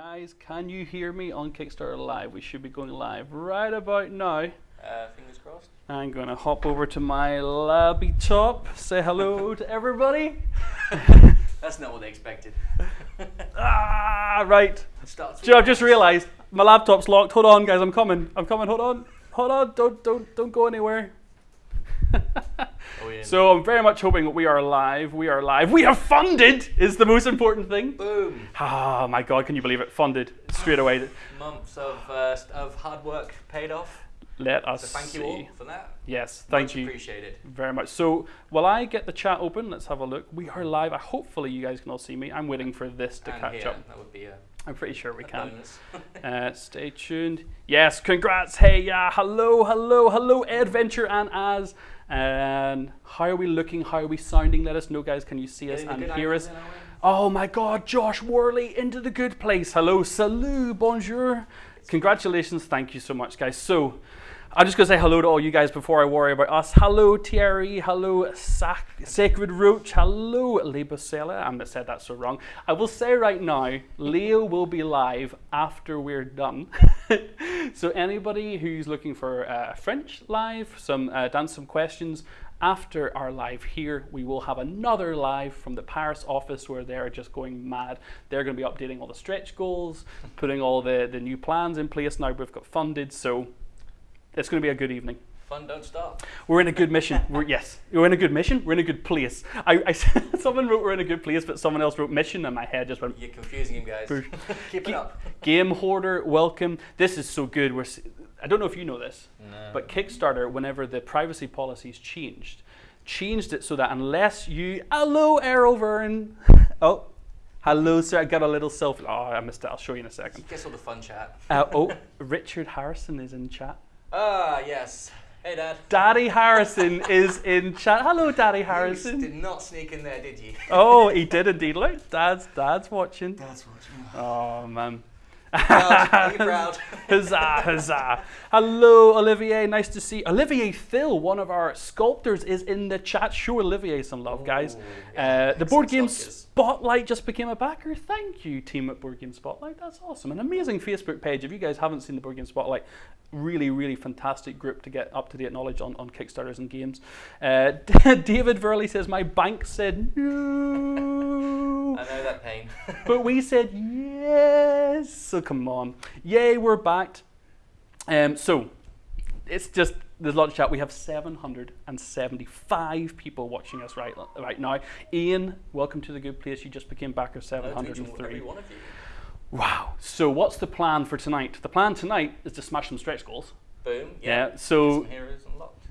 Guys, can you hear me on Kickstarter Live? We should be going live right about now. Uh, fingers crossed. I'm going to hop over to my laptop, say hello to everybody. That's not what they expected. ah, right. Starts Joe, I've just realised my laptop's locked. Hold on, guys, I'm coming. I'm coming. Hold on. Hold on. Don't don't don't go anywhere. Oh, yeah. So I'm very much hoping that we are live. We are live. We have funded is the most important thing. Boom. Ah, my God, can you believe it? Funded straight away. Months of uh, of hard work paid off. Let us So thank see. you all for that. Yes, thank Much you Appreciated. very much. So while I get the chat open, let's have a look. We are live. I hopefully you guys can all see me. I'm waiting for this to and catch here, up. that would be a, I'm pretty sure we can. Uh, stay tuned. Yes, congrats. Hey, yeah. Hello, hello, hello, Adventure and Az. And how are we looking? How are we sounding? Let us know, guys. Can you see us and hear us? in, are we? Oh my God, Josh Worley into the good place. Hello, salut, bonjour. Congratulations. Thank you so much, guys. So, I'm just going to say hello to all you guys before I worry about us. Hello, Thierry. Hello, Sac- Sacred Roach. Hello, going to say that so wrong. I will say right now, Leo will be live after we're done. so, anybody who's looking for uh, French live, some uh, dance some questions, after our live here, we will have another live from the Paris office where they're just going mad. They're going to be updating all the stretch goals, putting all the, the new plans in place now we've got funded. So it's going to be a good evening. Fun don't stop. We're in a good mission. We're, yes, we're in a good mission. We're in a good place. I, I someone wrote we're in a good place, but someone else wrote mission, and my head just went. You're confusing him, guys. Keep it up. Game hoarder, welcome. This is so good. We're. I don't know if you know this, No. but Kickstarter, whenever the privacy policies changed, changed it so that unless you, hello, Errol Vern, oh, hello, sir, I got a little self. Oh, I missed it. I'll show you in a second. Guess all the fun chat. Uh, oh, Richard Harrison is in chat. Ah, yes. Hey, Dad. Daddy Harrison is in chat. Hello, Daddy Harrison. You did not sneak in there, did you? Oh, he did indeed. Look, Dad's Dad's watching. Dad's watching. Oh man. Proud. Are you proud? huzzah, huzzah. Hello, Olivier. Nice to see. Olivier Thill, one of our sculptors, is in the chat. Show Olivier some love, guys. Ooh, Uh, the Board games. sculptors. Spotlight just became a backer. Thank you, team at Board Game Spotlight. That's awesome. An amazing Facebook page. If you guys haven't seen the Board Game Spotlight, really, really fantastic group to get up to date knowledge on, on Kickstarters and games. Uh, David Verley says, My bank said no. I know that pain. but we said yes. So come on. Yay, we're back. Um, so it's just there's a lot of chat. We have 775 people watching us right right now. Ian, welcome to the good place. You just became backer Hello to every 703. one of you. Wow. So what's the plan for tonight? The plan tonight is to smash some stretch goals. Boom. Yeah. Yeah. So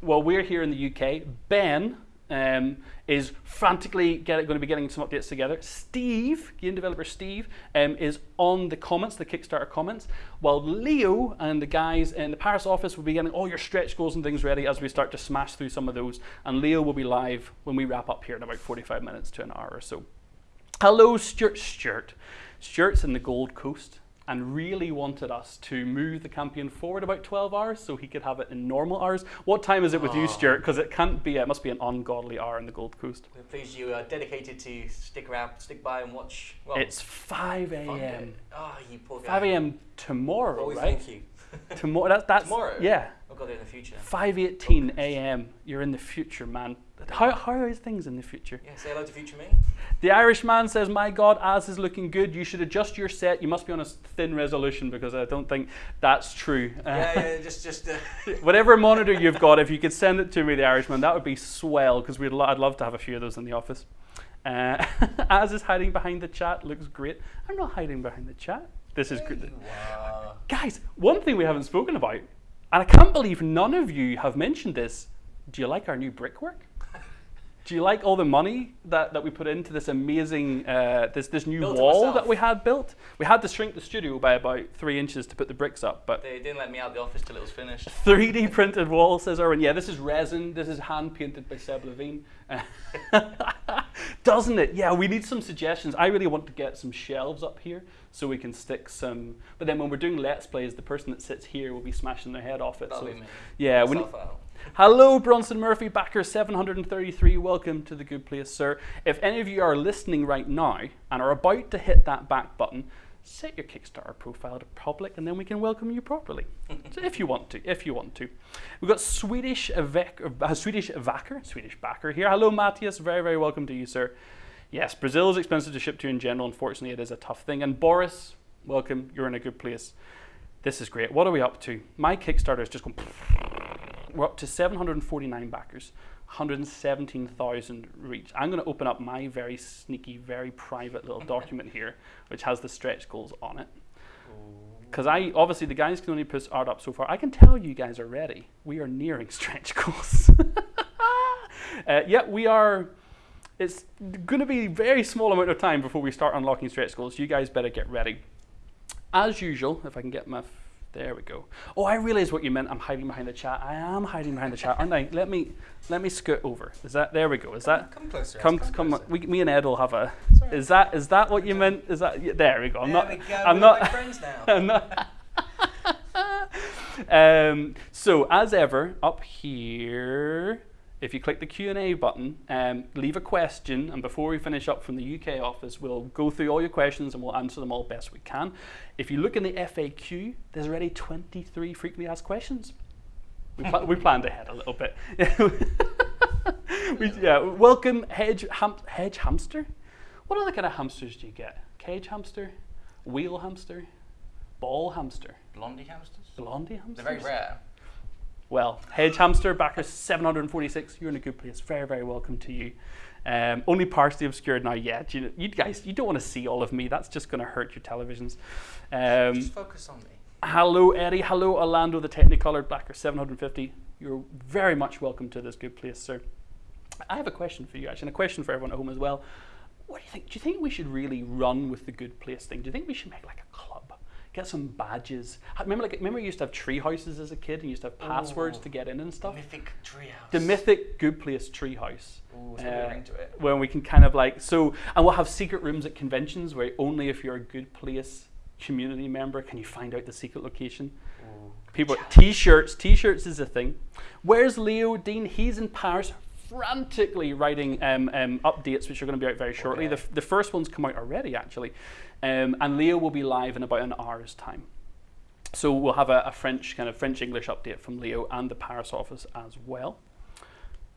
well, we're here in the UK. Ben um, is frantically get, going to be getting some updates together. Steve, game developer Steve, um, is on the comments, the Kickstarter comments, while Leo and the guys in the Paris office will be getting all your stretch goals and things ready as we start to smash through some of those. And Leo will be live when we wrap up here in about 45 minutes to an hour or so. Hello, Stuart. Stuart. Stuart's in the Gold Coast and really wanted us to move the campaign forward about 12 hours so he could have it in normal hours. What time is it with you, Oh. Stuart? Because it can't be, it must be an ungodly hour in the Gold Coast. We're pleased you are dedicated to stick around, stick by and watch. Well, It's 5 fund a.m. it. Oh, ah, you poor guy. 5 a.m. tomorrow, Oh, right? thank you. Tomorrow. That, that's Tomorrow? Yeah. Oh, I've got it in the future. 5:18 a.m. You're in the future, man. How, how are things in the future? Yeah, say hello to future me. The Irishman says, "My God, Az is looking good. You should adjust your set. You must be on a thin resolution because I don't think that's true." Yeah, yeah, just, just. Uh, Whatever monitor you've got, if you could send it to me, the Irishman, that would be swell because we'd lo- I'd love to have a few of those in the office. Uh, Az is hiding behind the chat. Looks great. I'm not hiding behind the chat. This is great. wow. Guys, one thing we haven't spoken about, and I can't believe none of you have mentioned this. Do you like our new brickwork? Do you like all the money that, that we put into this amazing uh, this this new Built wall that we had built? We had to shrink the studio by about three inches to put the bricks up, but They didn't let me out of the office till it was finished. 3D printed wall, says Erwin. Yeah, this is resin. This is hand painted by Seb Levine. Doesn't it? Yeah, we need some suggestions. I really want to get some shelves up here so we can stick some. But then when we're doing Let's Plays, the person that sits here will be smashing their head off it. That'll so yeah, we need, Myself out. Hello, Bronson Murphy, backer 733. Welcome to the good place, sir. If any of you are listening right now and are about to hit that back button, set your Kickstarter profile to public, and then we can welcome you properly. so if you want to, if you want to, we've got Swedish Vec, uh, Swedish Vacker, Swedish backer here. Hello, Matthias. Very, very welcome to you, sir. Yes, Brazil is expensive to ship to in general. Unfortunately, it is a tough thing. And Boris, welcome. You're in a good place. This is great. What are we up to? My Kickstarter is just going. We're up to 749 backers, 117,000 reach. I'm going to open up my very sneaky, very private little document here, which has the stretch goals on it. Because I obviously the guys can only put art up so far. I can tell you guys are ready. We are nearing stretch goals. uh, yeah, we are it's going to be a very small amount of time before we start unlocking stretch goals. You guys better get ready. As usual, if I can get my, there we go. Oh, I realize what you meant. I'm hiding behind the chat. I am hiding behind the chat, aren't I? Let me, let me scoot over. Is that, there we go. Is that, Come closer. come, come, closer. we, me and Ed will have a, Sorry. is that, is that what you meant? Is that, yeah, there we go. I'm there not, we go. I'm not, friends now. I'm not. um, so as ever, up here, if you click the Q&A button, um, leave a question, and before we finish up from the UK office, we'll go through all your questions and we'll answer them all best we can. If you look in the FAQ, there's already 23 frequently asked questions. We, pla- we planned ahead a little bit. we, yeah, welcome hedge ham- hedge hamster. What other kind of hamsters do you get? Cage hamster, wheel hamster, ball hamster, Blondie hamsters? blondie hamsters? They're very rare. Well, hedge hamster backer 746. You're in a good place. Very, very welcome to you. Um, only partially obscured now yet. You, you guys, you don't want to see all of me. That's just going to hurt your televisions. Um, Just focus on me. hello, Eddie. Hello, Orlando, the Technicolored Backer 750. You're very much welcome to this good place, sir. I have a question for you, actually, and a question for everyone at home as well. What do you think? Do you think we should really run with the good place thing? Do you think we should make like a club? Get some badges. Remember, like, remember, you used to have tree houses as a kid, and you used to have passwords Ooh. to get in and stuff. Mythic treehouse. The mythic good place treehouse. Ooh, it's Uh, ring to it. where we can kind of like so and we'll have secret rooms at conventions where only if you're a good place community member can you find out the secret location Ooh, people t-shirts t-shirts is a thing where's leo dean he's in paris frantically writing um, um, updates which are going to be out very shortly Okay. f- the first one's come out already actually um, and leo will be live in about an hour's time so we'll have a, a french kind of french english update from leo and the paris office as well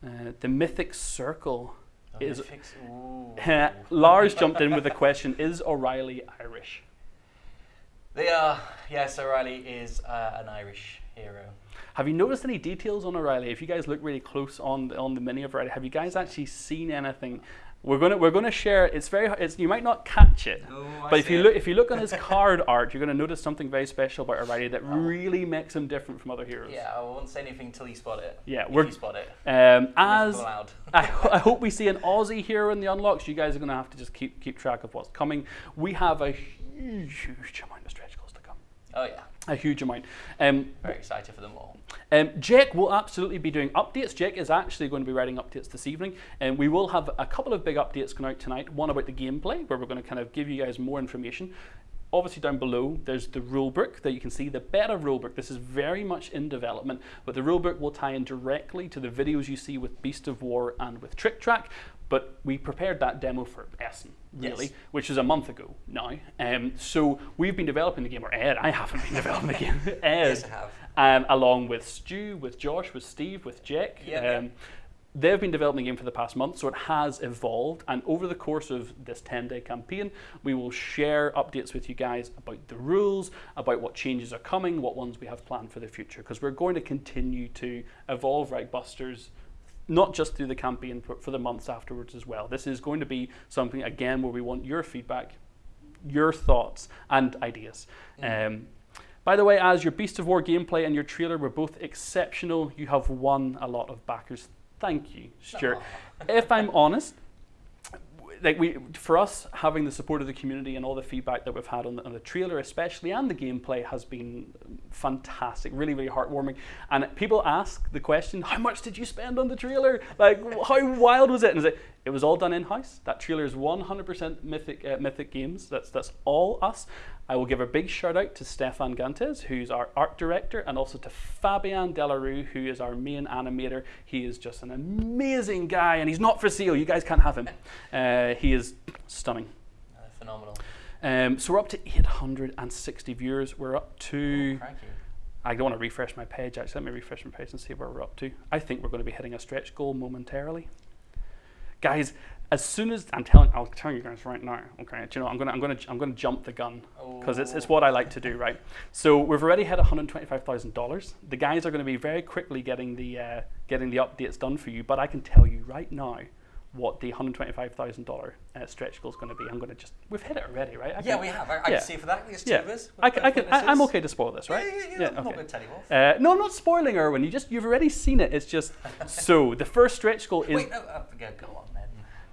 uh, the mythic circle Oh, is- Mythics. Lars jumped in with a question: Is O'Reilly Irish? They are. Yes, O'Reilly is uh, an Irish hero. Have you noticed any details on O'Reilly? If you guys look really close on the, on the mini of O'Reilly, have you guys actually seen anything? We're gonna we're gonna share. It's very. It's you might not catch it, Oh, I but if see you it. look if you look on his card art, you're gonna notice something very special about O'Reilly that really makes him different from other heroes. Yeah, I won't say anything until you spot it. Yeah, we're- you spot it. Um, As. I, ho- I hope we see an Aussie hero in the unlocks. You guys are going to have to just keep keep track of what's coming. We have a huge, huge amount of stretch goals to come. Oh yeah, A huge amount. Um, very excited for them all. Um, Jake will absolutely be doing updates. Jake is actually going to be writing updates this evening, and we will have a couple of big updates going out tonight. One about the gameplay, where we're going to kind of give you guys more information. Obviously, down below there's the rulebook that you can see. The beta rulebook. This is very much in development, but the rulebook will tie in directly to the videos you see with Beast of War and with Tric Trac. But we prepared that demo for Essen, really, Yes. which is a month ago now. Um, so we've been developing the game, or Ed, I haven't been developing the game. Ed, Yes, I have. Um, along with Stu, with Josh, with Steve, with Jake. Yeah, yeah. um, They've been developing the game for the past month, so it has evolved. And over the course of this 10 day campaign, we will share updates with you guys about the rules, about what changes are coming, what ones we have planned for the future. Because we're going to continue to evolve Reich Busters, not just through the campaign, but for the months afterwards as well. This is going to be something, again, where we want your feedback, your thoughts, and ideas. Um, by the way, as your Beast of War gameplay and your trailer were both exceptional, you have won a lot of backers. Thank you, Stuart. if I'm honest, like we, for us, having the support of the community and all the feedback that we've had on the, on the trailer, especially and the gameplay, has been fantastic. Really, really heartwarming. And people ask the question, "How much did you spend on the trailer? Like, how wild was it?" And it's like, it was all done in house. That trailer is 100% Mythic uh, Mythic Games. That's that's all us. I will give a big shout out to Stefan Gantiez, who's our art director, and also to Fabian Delarue, who is our main animator. He is just an amazing guy, and he's not for sale. You guys can't have him. Uh, he is stunning. Uh, phenomenal. Um, so we're up to 860 viewers. We're up to. Crikey. I don't want to refresh my page. Actually, let me refresh my page and see where we're up to. I think we're going to be hitting a stretch goal momentarily, guys. As soon as I'm telling, I'll tell you guys right now. Okay, do you know I'm gonna, I'm gonna, I'm gonna jump the gun because it's, it's Oh. what I like to do, right? So we've already hit 125,000 dollars. The guys are going to be very quickly getting the, uh, getting the updates done for you. But I can tell you right now what the 125,000 dollar uh, stretch goal is going to be. I'm going to just, we've hit it already, right? I Yeah, can- we have. I, I yeah. can see for that. There's two yeah. of us. I can, I can, I, I'm okay to spoil this, Yeah, right? yeah, yeah. I'm not going to tell you off. Uh, no, I'm not spoiling Erwin. You just you've already seen it. It's just so the first stretch goal is Wait, no, uh, go, go on.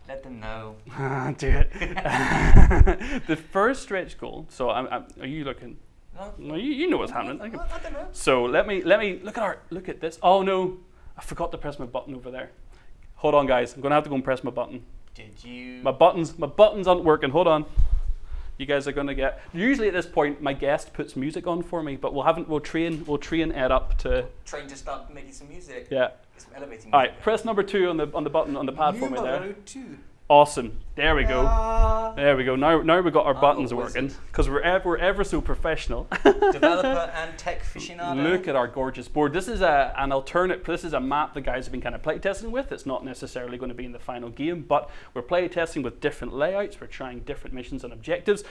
Let them know. Ah, do it. the first stretch goal. So I'm, I'm, are you looking? No, No, you, you know what's happening. I I, don't know. So let me let me look at our look at this. Oh no, I forgot to press my button over there. Hold on, guys. I'm gonna have to go and press my button. Did you? My buttons my buttons aren't working. Hold on. You guys are gonna get. Usually at this point, my guest puts music on for me, but we'll haven't. We'll train. We'll train Ed up to. Train to start making some music. Yeah. Some elevating All music. Press number two on the on the button on the pad for me there. Numero two. Awesome. There we go. There we go. Now, now we've got our I'm buttons working because we're ever, we're ever so professional. Developer and tech aficionado. Look at our gorgeous board. This is a, an alternate. This is a map the guys have been kind of playtesting with. It's not necessarily going to be in the final game, but we're playtesting with different layouts. We're trying different missions and objectives,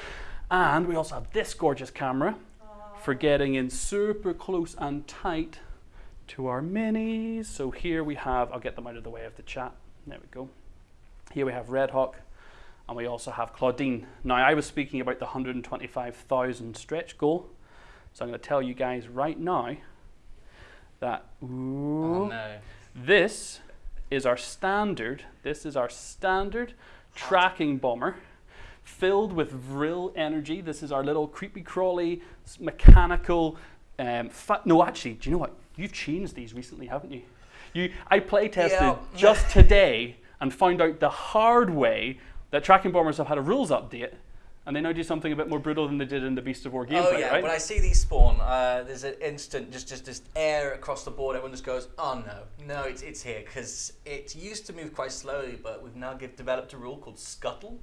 and we also have this gorgeous camera for getting in super close and tight to our minis. So here we have. I'll get them out of the way of the chat. There we go. Here we have Red Hawk, and we also have Claudine. Now, I was speaking about the 125,000 stretch goal, so I'm going to tell you guys right now that ooh, Oh no. this is our standard. This is our standard tracking bomber, filled with vril energy. This is our little creepy crawly mechanical. Um, no, actually, do you know what? You've changed these recently, haven't you? You, I play tested Yeah. just today and found out the hard way that tracking bombers have had a rules update, and they now do something a bit more brutal than they did in the Beast of War gameplay, oh yeah, right? when I see these spawn, uh, there's an instant, just just just air across the board. Everyone just goes, "Oh no, no, it's it's here," because it used to move quite slowly, but we've now give, developed a rule called scuttle.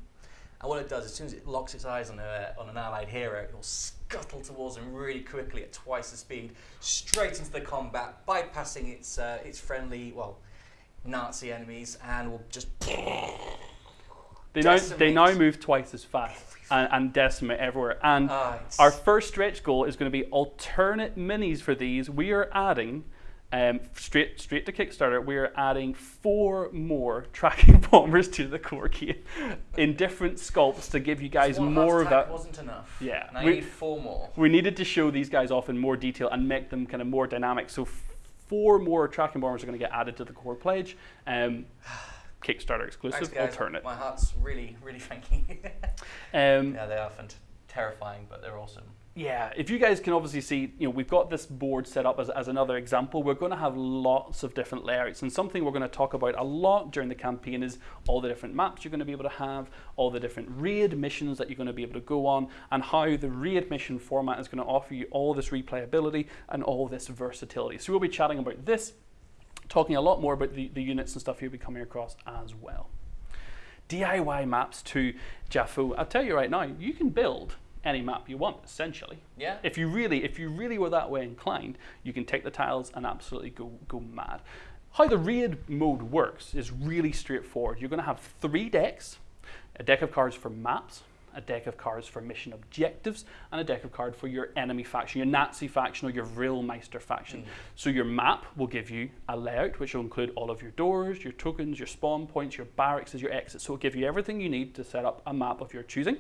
And what it does, as soon as it locks its eyes on a on an allied hero, it will scuttle towards them really quickly at twice the speed, straight into the combat, bypassing its uh, its friendly, well, Nazi enemies, and will just They now, they now move twice as fast and, and decimate everywhere. And our first stretch goal is going to be alternate minis for these. We are adding, um, straight straight to Kickstarter, we are adding four more tracking bombers to the core kit in different sculpts to give you guys more of that. wasn't enough. Yeah, Now we- you need four more. We needed to show these guys off in more detail and make them kind of more dynamic. So four more tracking bombers are going to get added to the core pledge. Um, Kickstarter exclusive, Thanks, alternate. My heart's really, really thanking you. Um, yeah, they are terrifying, but they're awesome. Yeah, if you guys can obviously see, you know, we've got this board set up as, as another example. We're going to have lots of different layouts, and something we're going to talk about a lot during the campaign is all the different maps you're going to be able to have, all the different raid missions that you're going to be able to go on, and how the raid mission format is going to offer you all this replayability and all this versatility. So we'll be chatting about this, talking a lot more about the, the units and stuff you'll be coming across as well. DIY maps to Jaffo. I'll tell you right now, you can build any map you want, essentially. Yeah. If you really, if you really were that way inclined, you can take the tiles and absolutely go go mad. How the raid mode works is really straightforward. You're going to have three decks: a deck of cards for maps, a deck of cards for mission objectives, and a deck of cards for your enemy faction, your Nazi faction or your Vrillmeister faction. Mm. So your map will give you a layout which will include all of your doors, your tokens, your spawn points, your barracks, as your exits. So it'll give you everything you need to set up a map of your choosing.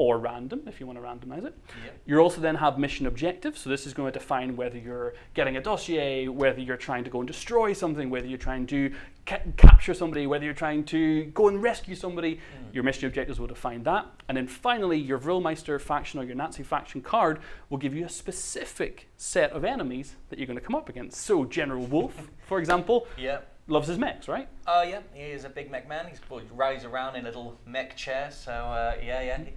Or random if you want to randomize it. Yep. You also then have mission objectives. So this is going to define whether you're getting a dossier, whether you're trying to go and destroy something, whether you're trying to ca- capture somebody, whether you're trying to go and rescue somebody. Mm. Your mission objectives will define that. And then finally, your Vrillmeister faction or your Nazi faction card will give you a specific set of enemies that you're going to come up against. So General Wolf, for example, Yeah. loves his mechs, right? Oh yeah, he is a big mech man. He rides around in a little mech chair. So uh, yeah, yeah. Mm.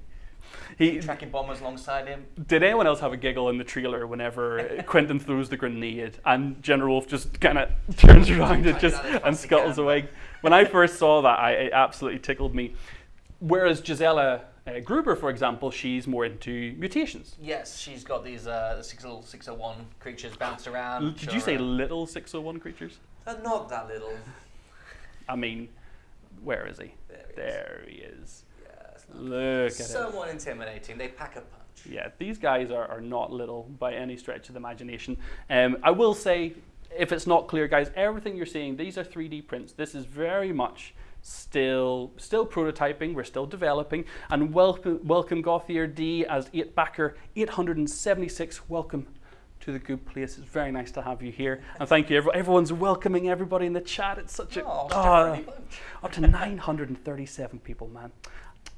He, Tracking bombers alongside him. Did anyone else have a giggle in the trailer whenever Quentin throws the grenade and General Wolf just kind of turns around and just out as fast and scuttles away? When I first saw that, I, it absolutely tickled me. Whereas Gisela Uh, Gruber, for example, she's more into mutations. Yes, she's got these uh, the 60 601 creatures bounced around. Did you say Sure. little 601 creatures? They're not that little. I mean, where is he? There he is. There he is. Yeah, it's not Look at somewhat intimidating. They pack a punch. Yeah, these guys are, are not little by any stretch of the imagination. Um, I will say, if it's not clear, guys, everything you're seeing, these are 3D prints. This is very much still still prototyping. We're still developing. And welcome, welcome Gothier D as 8 backer 876. Welcome to the good place. It's very nice to have you here. And thank you. every- Everyone's welcoming everybody in the chat. It's such a Oh, ah, up to 937 people, man.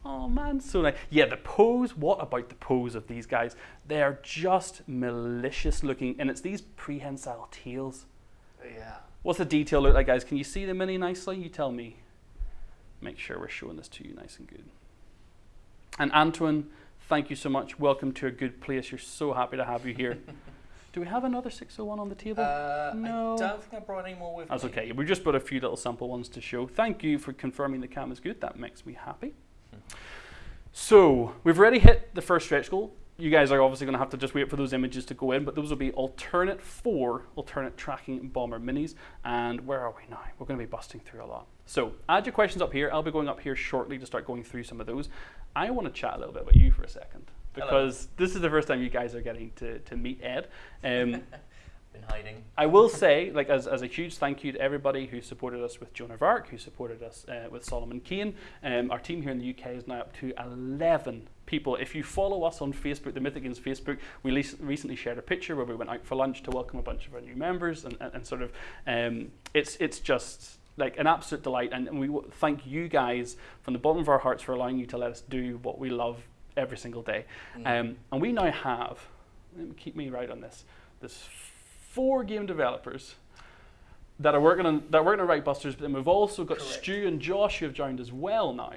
Oh man, so nice. Yeah, the pose. What about the pose of these guys? They are just malicious looking, and it's these prehensile tails. Yeah. What's the detail look like, guys? Can you see the mini nicely? You tell me. Make sure we're showing this to you nice and good. And Antoine, thank you so much. Welcome to a good place. You're so happy to have you here. Do we have another 601 on the table? Uh, No. I don't think I brought any more with That's me. That's okay. We just brought a few little sample ones to show. Thank you for confirming the cam is good. That makes me happy. So we've already hit the first stretch goal. You guys are obviously going to have to just wait for those images to go in, but those will be alternate four alternate tracking bomber minis. And where are we now? We're going to be busting through a lot. So add your questions up here. I'll be going up here shortly to start going through some of those. I want to chat a little bit about you for a second Hello. because this is the first time you guys are getting to, to meet Ed. Um, Hiding. I will say, like, as, as a huge thank you to everybody who supported us with Joan of Arc, who supported us uh, with Solomon Kane. Um, our team here in the UK is now up to 11 people. If you follow us on Facebook, the Mythicans Facebook, we le- recently shared a picture where we went out for lunch to welcome a bunch of our new members, and, and, and sort of, um, it's it's just like an absolute delight. And, and we w- thank you guys from the bottom of our hearts for allowing you to let us do what we love every single day. Mm. Um, and we now have, keep me right on this, there's four game developers that are working on that are working on Reich Busters, but then we've also got Correct. Stu and Josh who have joined as well now.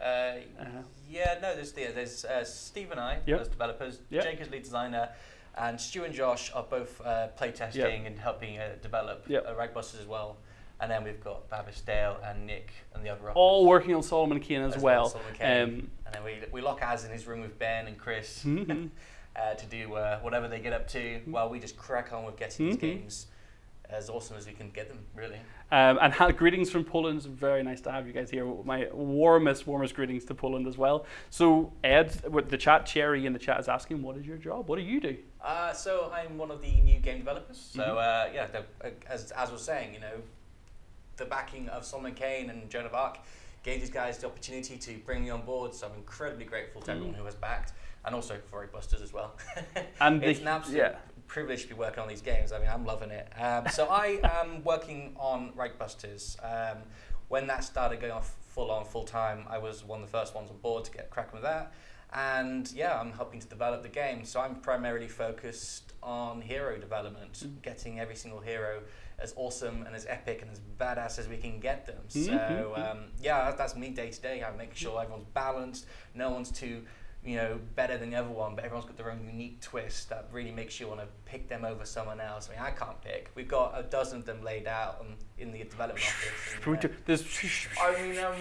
Uh, Uh, yeah, no, there's the, there's uh, Steve and I Yep. as developers. Yep. Jake is lead designer, and Stu and Josh are both uh, playtesting and helping uh, develop Yep. uh, Reichbusters as well. And then we've got Babis Dale and Nick and the other All working on Solomon Kane as, as well. Solomon Kane. Um, and then we, we lock eyes in his room with Ben and Chris mhm. uh, to do uh, whatever they get up to while we just crack on with getting these games as awesome as we can get them, really. Um, and greetings from Poland. It's very nice to have you guys here. My warmest, warmest greetings to Poland as well. So, Ed, with the chat, Cherry in the chat is asking, what is your job? What do you do? Uh, so I'm one of the new game developers. So Mhm. uh, yeah, the, uh, as as was saying, you know, the backing of Solomon Kane and Joan of Arc gave these guys the opportunity to bring me on board. So I'm incredibly grateful to everyone Mm. who has backed, and also for Busters as well. And it's the- an absolute yeah. privilege to be working on these games. I mean, I'm loving it. Um, so I am working on Busters. Um, when that started going off full on, full time, I was one of the first ones on board to get cracking with that. And yeah, I'm helping to develop the game. So I'm primarily focused on hero development, Mm. getting every single hero as awesome and as epic and as badass as we can get them. Mhm, So mhm. um, yeah, that's me day to day. I make sure everyone's balanced. No one's too, you know, better than the other one, but everyone's got their own unique twist that really makes you want to pick them over someone else. I mean, I can't pick. We've got a dozen of them laid out on, in the development office. and, uh, There's, I mean, um,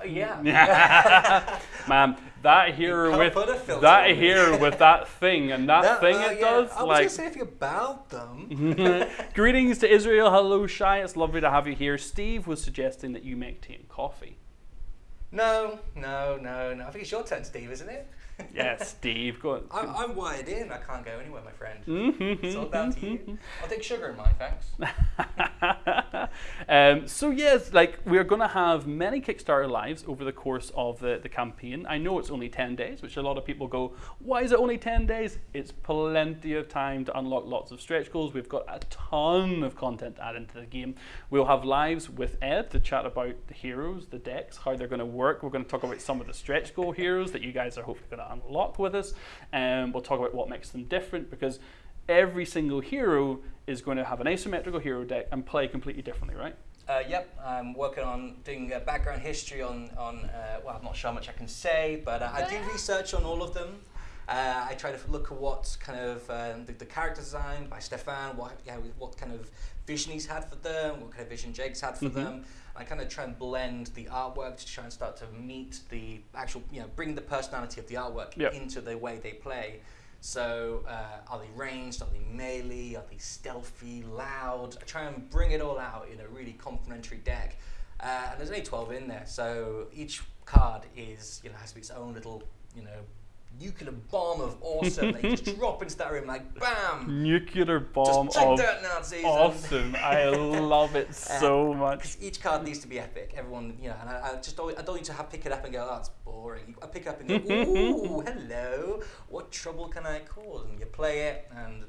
uh, yeah. man, that here with put a filter that here with that thing and that No, thing uh, it yeah, does, I was like. gonna say if you're about them. Greetings to Israel. Hello, Shy. It's lovely to have you here. Steve was suggesting that you make tea and coffee. No, no, no, no. I think it's your turn, Steve, isn't it? Yes, Steve. Go on. I'm, I'm wired in. I can't go anywhere, my friend. Mhm, It's all down to you. mhm, I'll take sugar in mine, thanks. um, so yes, like we're going to have many Kickstarter lives over the course of the, the campaign. I know it's only ten days, which a lot of people go, "Why is it only ten days?" It's plenty of time to unlock lots of stretch goals. We've got a ton of content to add into the game. We'll have lives with Ed to chat about the heroes, the decks, how they're going to work. We're going to talk about some of the stretch goal heroes that you guys are hopefully going to unlock with us, and we'll talk about what makes them different because every single hero is going to have an asymmetrical hero deck and play completely differently, right? Uh, yep, I'm working on doing uh, background history on, on uh, well, I'm not sure how much I can say, but uh, I do research on all of them. Uh, I try to look at what kind of um, the, the character design by Stefan, what yeah, what kind of vision he's had for them, what kind of vision Jake's had for Mhm. them. I kind of try and blend the artwork to try and start to meet the actual, you know, bring the personality of the artwork Yep. into the way they play. So, uh, are they ranged? Are they melee? Are they stealthy, loud? I try and bring it all out in a really complementary deck. Uh, and there's only 12 in there, so each card is, you know, has its own little, you know, nuclear bomb of awesome. they just drop into that room like bam. Nuclear bomb just of that Nazis. awesome. I love it so much. 'Cause each card needs to be epic. Everyone, you know, and I, I just don't, I don't need to have, pick it up and go, oh, that's boring. I pick it up and go, ooh, hello, what trouble can I cause? And you play it and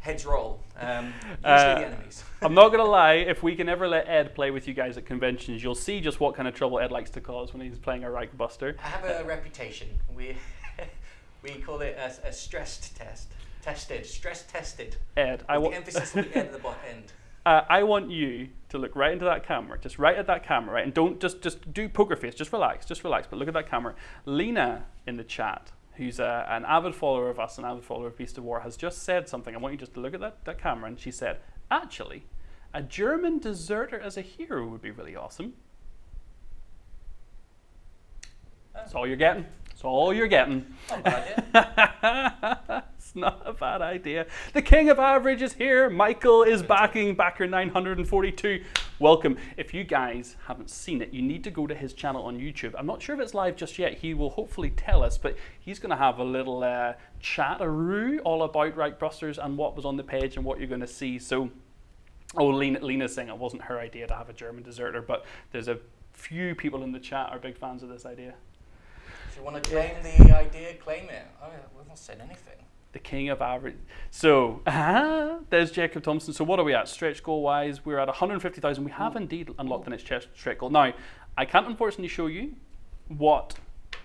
heads roll. Um, Uh, the enemies. I'm not gonna lie. If we can ever let Ed play with you guys at conventions, you'll see just what kind of trouble Ed likes to cause when he's playing a Reich Buster. I have a reputation. We we call it a, a stressed test. Tested, stress tested. Ed, I want. emphasis on the end of the bot end. Uh, I want you to look right into that camera, just right at that camera, right, and don't just just do poker face, just relax, just relax, but look at that camera. Lena in the chat, who's a, an avid follower of us, an avid follower of Beast of War, has just said something. I want you just to look at that, that camera, and she said, actually, a German deserter as a hero would be really awesome. That's all you're getting. That's all you're getting. Not a bad idea. it's not a bad idea. The king of average is here. Michael is backing backer 942. Welcome. If you guys haven't seen it, you need to go to his channel on YouTube. I'm not sure if it's live just yet. He will hopefully tell us, but he's going to have a little uh, chat-a-roo all about Reich Busters and what was on the page and what you're going to see. So, oh, Lena, Lena's saying it wasn't her idea to have a German deserter, but there's a few people in the chat are big fans of this idea. If you want to claim the idea, claim it. Oh, yeah, we've not said anything. the king of average. So uh there's Jacob Thompson. So what are we at? Stretch goal wise, we're at 150,000. We have indeed unlocked the next chest- stretch goal. Now, I can't unfortunately show you what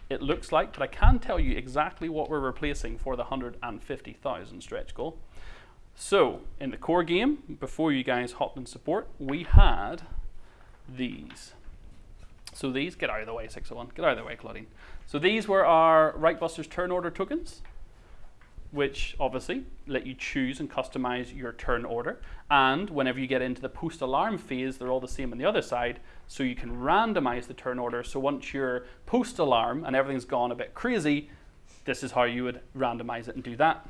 it looks like, but I can tell you exactly what we're replacing for the 150,000 stretch goal. So in the core game, before you guys hopped in support, we had these. So these, get out of the way, 601. Get out of the way, Claudine. So these were our Reich Busters turn order tokens which obviously let you choose and customize your turn order. And whenever you get into the post alarm phase, they're all the same on the other side, so you can randomize the turn order. So once you're post alarm and everything's gone a bit crazy, this is how you would randomize it and do that.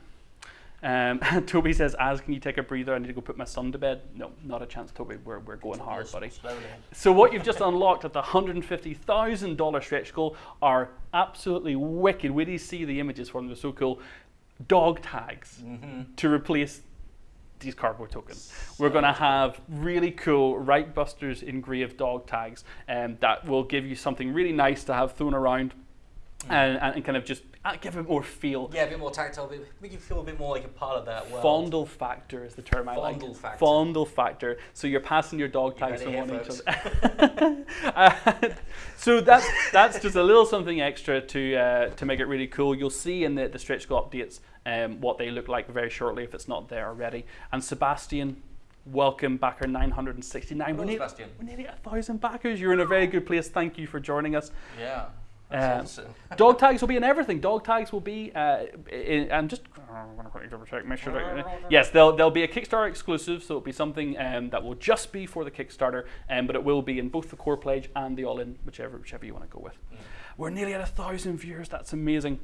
Um, Toby says, "As can you take a breather? I need to go put my son to bed." No, not a chance, Toby. We're, we're going hard, buddy. Slowly. So what you've just unlocked at the hundred fifty thousand dollar stretch goal are absolutely wicked. Till you see the images from them; they're so cool. Dog tags Mm-hmm. to replace these cardboard tokens. We're going to have really cool Reich Busters engraved dog tags, um, that will give you something really nice to have thrown around, and, and kind of just give it more feel. Yeah, a bit more tactile, bit, make you feel a bit more like a part of that world. Fondle factor is the term I like. Fondle factor. Fondle factor. So you're passing your dog You tags from one each other. Uh, so that's that's just a little something extra to uh, to make it really cool. You'll see in the the stretch goal updates um, what they look like very shortly if it's not there already. And Sebastian. Welcome, backer 969. We're Hello, nearly, we're nearly a thousand backers. You're in a very good place. Thank you for joining us. Yeah, Awesome. Dog tags will be in everything. Dog tags will be, uh, in, and just I'm gonna quickly double check, make sure that yes, they'll they'll be a Kickstarter exclusive, so it'll be something um, that will just be for the Kickstarter, um, but it will be in both the core pledge and the all-in, whichever whichever you want to go with. We're nearly at a thousand viewers. That's amazing.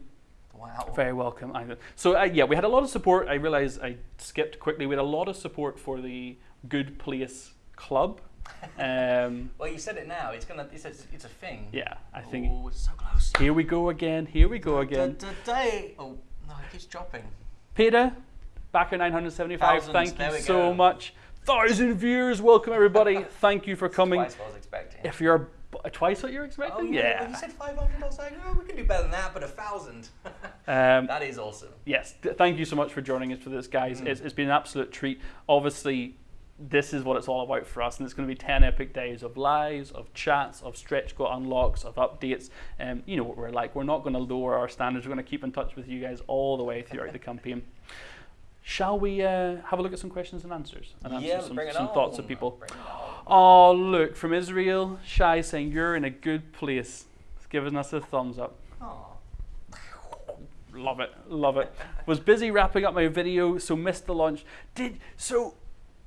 Wow. Very welcome. So uh, yeah, we had a lot of support. I realize I skipped quickly. We had a lot of support for the Good Place Club. Um, Well, you said it now. It's gonna. It's a, it's a thing. yeah, I think. Oh, it's so close. Here we go again. Here we go again. Today. Oh no, it keeps dropping. Peter, backer 975. Thousands, Thank there you so much. Thousand viewers. Welcome everybody. Thank you for coming. Twice what I was expecting. If you're twice what you're oh, expecting, yeah. yeah. You said 500, I was like, oh, we can do better than that, but a thousand. Um, that is awesome. yes. Th- thank you so much for joining us for this, guys. Mm. It's, it's been an absolute treat. Obviously, this is what it's all about for us, and it's going to be 10 epic days of lives, of chats, of stretch goal unlocks, of updates. Um, you know what we're like. We're not going to lower our standards. We're going to keep in touch with you guys all the way throughout the campaign. Shall we uh, have a look at some questions and answers and answer yeah, some, some thoughts of people? Bring it on. Oh, look, from Israel, Shai saying, You're in a good place. It's giving us a thumbs up. Aw. Love it, love it. Was busy wrapping up my video, so missed the launch. Did so.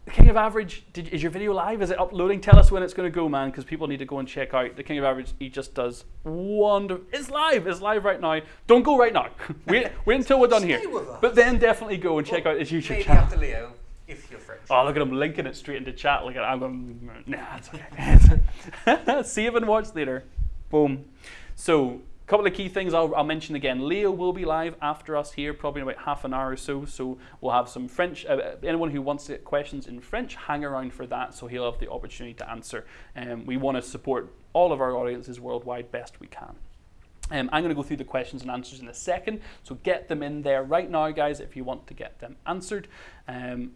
King of Average, did, is your video live? Is it uploading? Tell us when it's going to go, man, because people need to go and check out the King of Average. He just does wonderful. It's live. It's live right now. Don't go right now. wait, wait until we're done Stay here. But then definitely go and check Well, out his YouTube Maybe channel. after Leo, if you're French. Oh, look at him linking it straight into chat. Look at I'm going, nah, it's okay. See Save and watch later. Boom. So, couple of key things I'll, I'll mention again. Leo will be live after us here, probably in about half an hour or so. So, we'll have some French. Uh, anyone who wants to get questions in French, hang around for that so he'll have the opportunity to answer. Um, we want to support all of our audiences worldwide best we can. Um, I'm going to go through the questions and answers in a second, so get them in there right now, guys, if you want to get them answered. Um,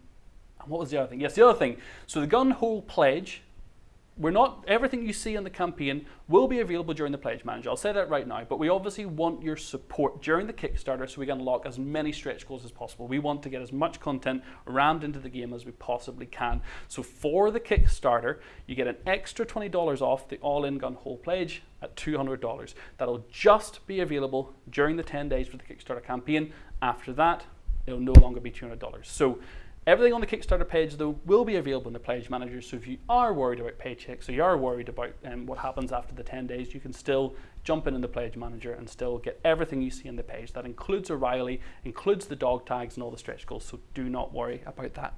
and what was the other thing? Yes, the other thing. So the gung ho pledge. We're not everything you see in the campaign will be available during the pledge manager. I'll say that right now, but we obviously want your support during the Kickstarter so we can unlock as many stretch goals as possible. We want to get as much content rammed into the game as we possibly can. So for the Kickstarter, you get an extra $20 off the all-in gung ho pledge at $200. That'll just be available during the 10 days for the Kickstarter campaign. After that, it'll no longer be $200. So Everything on the Kickstarter page, though, will be available in the Pledge Manager. So if you are worried about paychecks, or you are worried about um, what happens after the 10 days, you can still jump in in the Pledge Manager and still get everything you see in the page. That includes O'Reilly, includes the dog tags and all the stretch goals. So do not worry about that.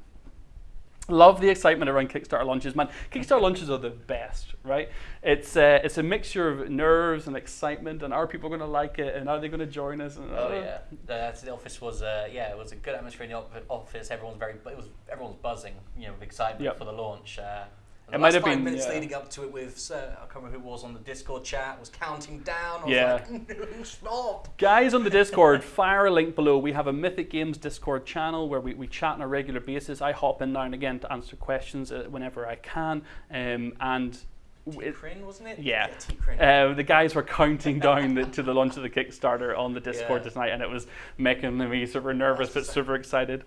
Love the excitement around Kickstarter launches, man. Kickstarter launches are the best, right? It's uh, it's a mixture of nerves and excitement, and are people going to like it, and are they going to join us? And, Oh uh, yeah, the, the office was uh, yeah, it was a good atmosphere in the office. Everyone's very, it was everyone's buzzing, you know, with excitement Yep. for the launch. Uh, It the might have five been, minutes yeah. leading up to it with uh, I can't remember who it was on the Discord chat was counting down. I was Yeah. like, no, stop. Guys on the Discord, fire a link below. We have a Mythic Games Discord channel where we, we chat on a regular basis. I hop in now and again to answer questions uh, whenever I can. Um, and wasn't it? Yeah. T-Crin. uh, the guys were counting down the, to the launch of the Kickstarter on the Discord Yeah. tonight, and it was making me super nervous but super excited.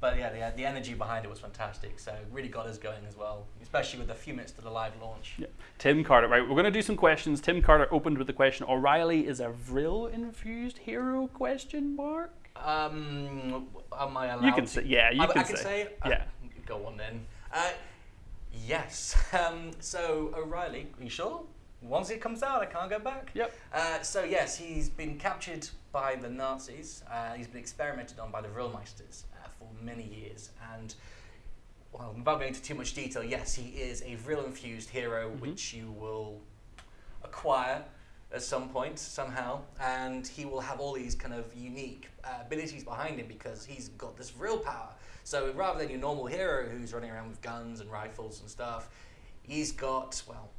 But yeah, the, the energy behind it was fantastic. So it really got us going as well, especially with a few minutes to the live launch. Yeah. Tim Carter, right? We're going to do some questions. Tim Carter opened with the question: O'Reilly is a Vril infused hero? Question mark. Um, am I allowed? You can to- say, yeah. You I, can, I can say. Uh, yeah. Go on then. Uh, yes. Um, so O'Reilly, are you sure? Once it comes out, I can't go back. Yep. Uh, so yes, he's been captured by the Nazis. Uh, he's been experimented on by the Vrillmeisters for many years, and well, without going into too much detail, yes, he is a Vril-infused hero, Mhm. which you will acquire at some point somehow, and he will have all these kind of unique uh, abilities behind him because he's got this real power. So rather than your normal hero who's running around with guns and rifles and stuff, he's got well,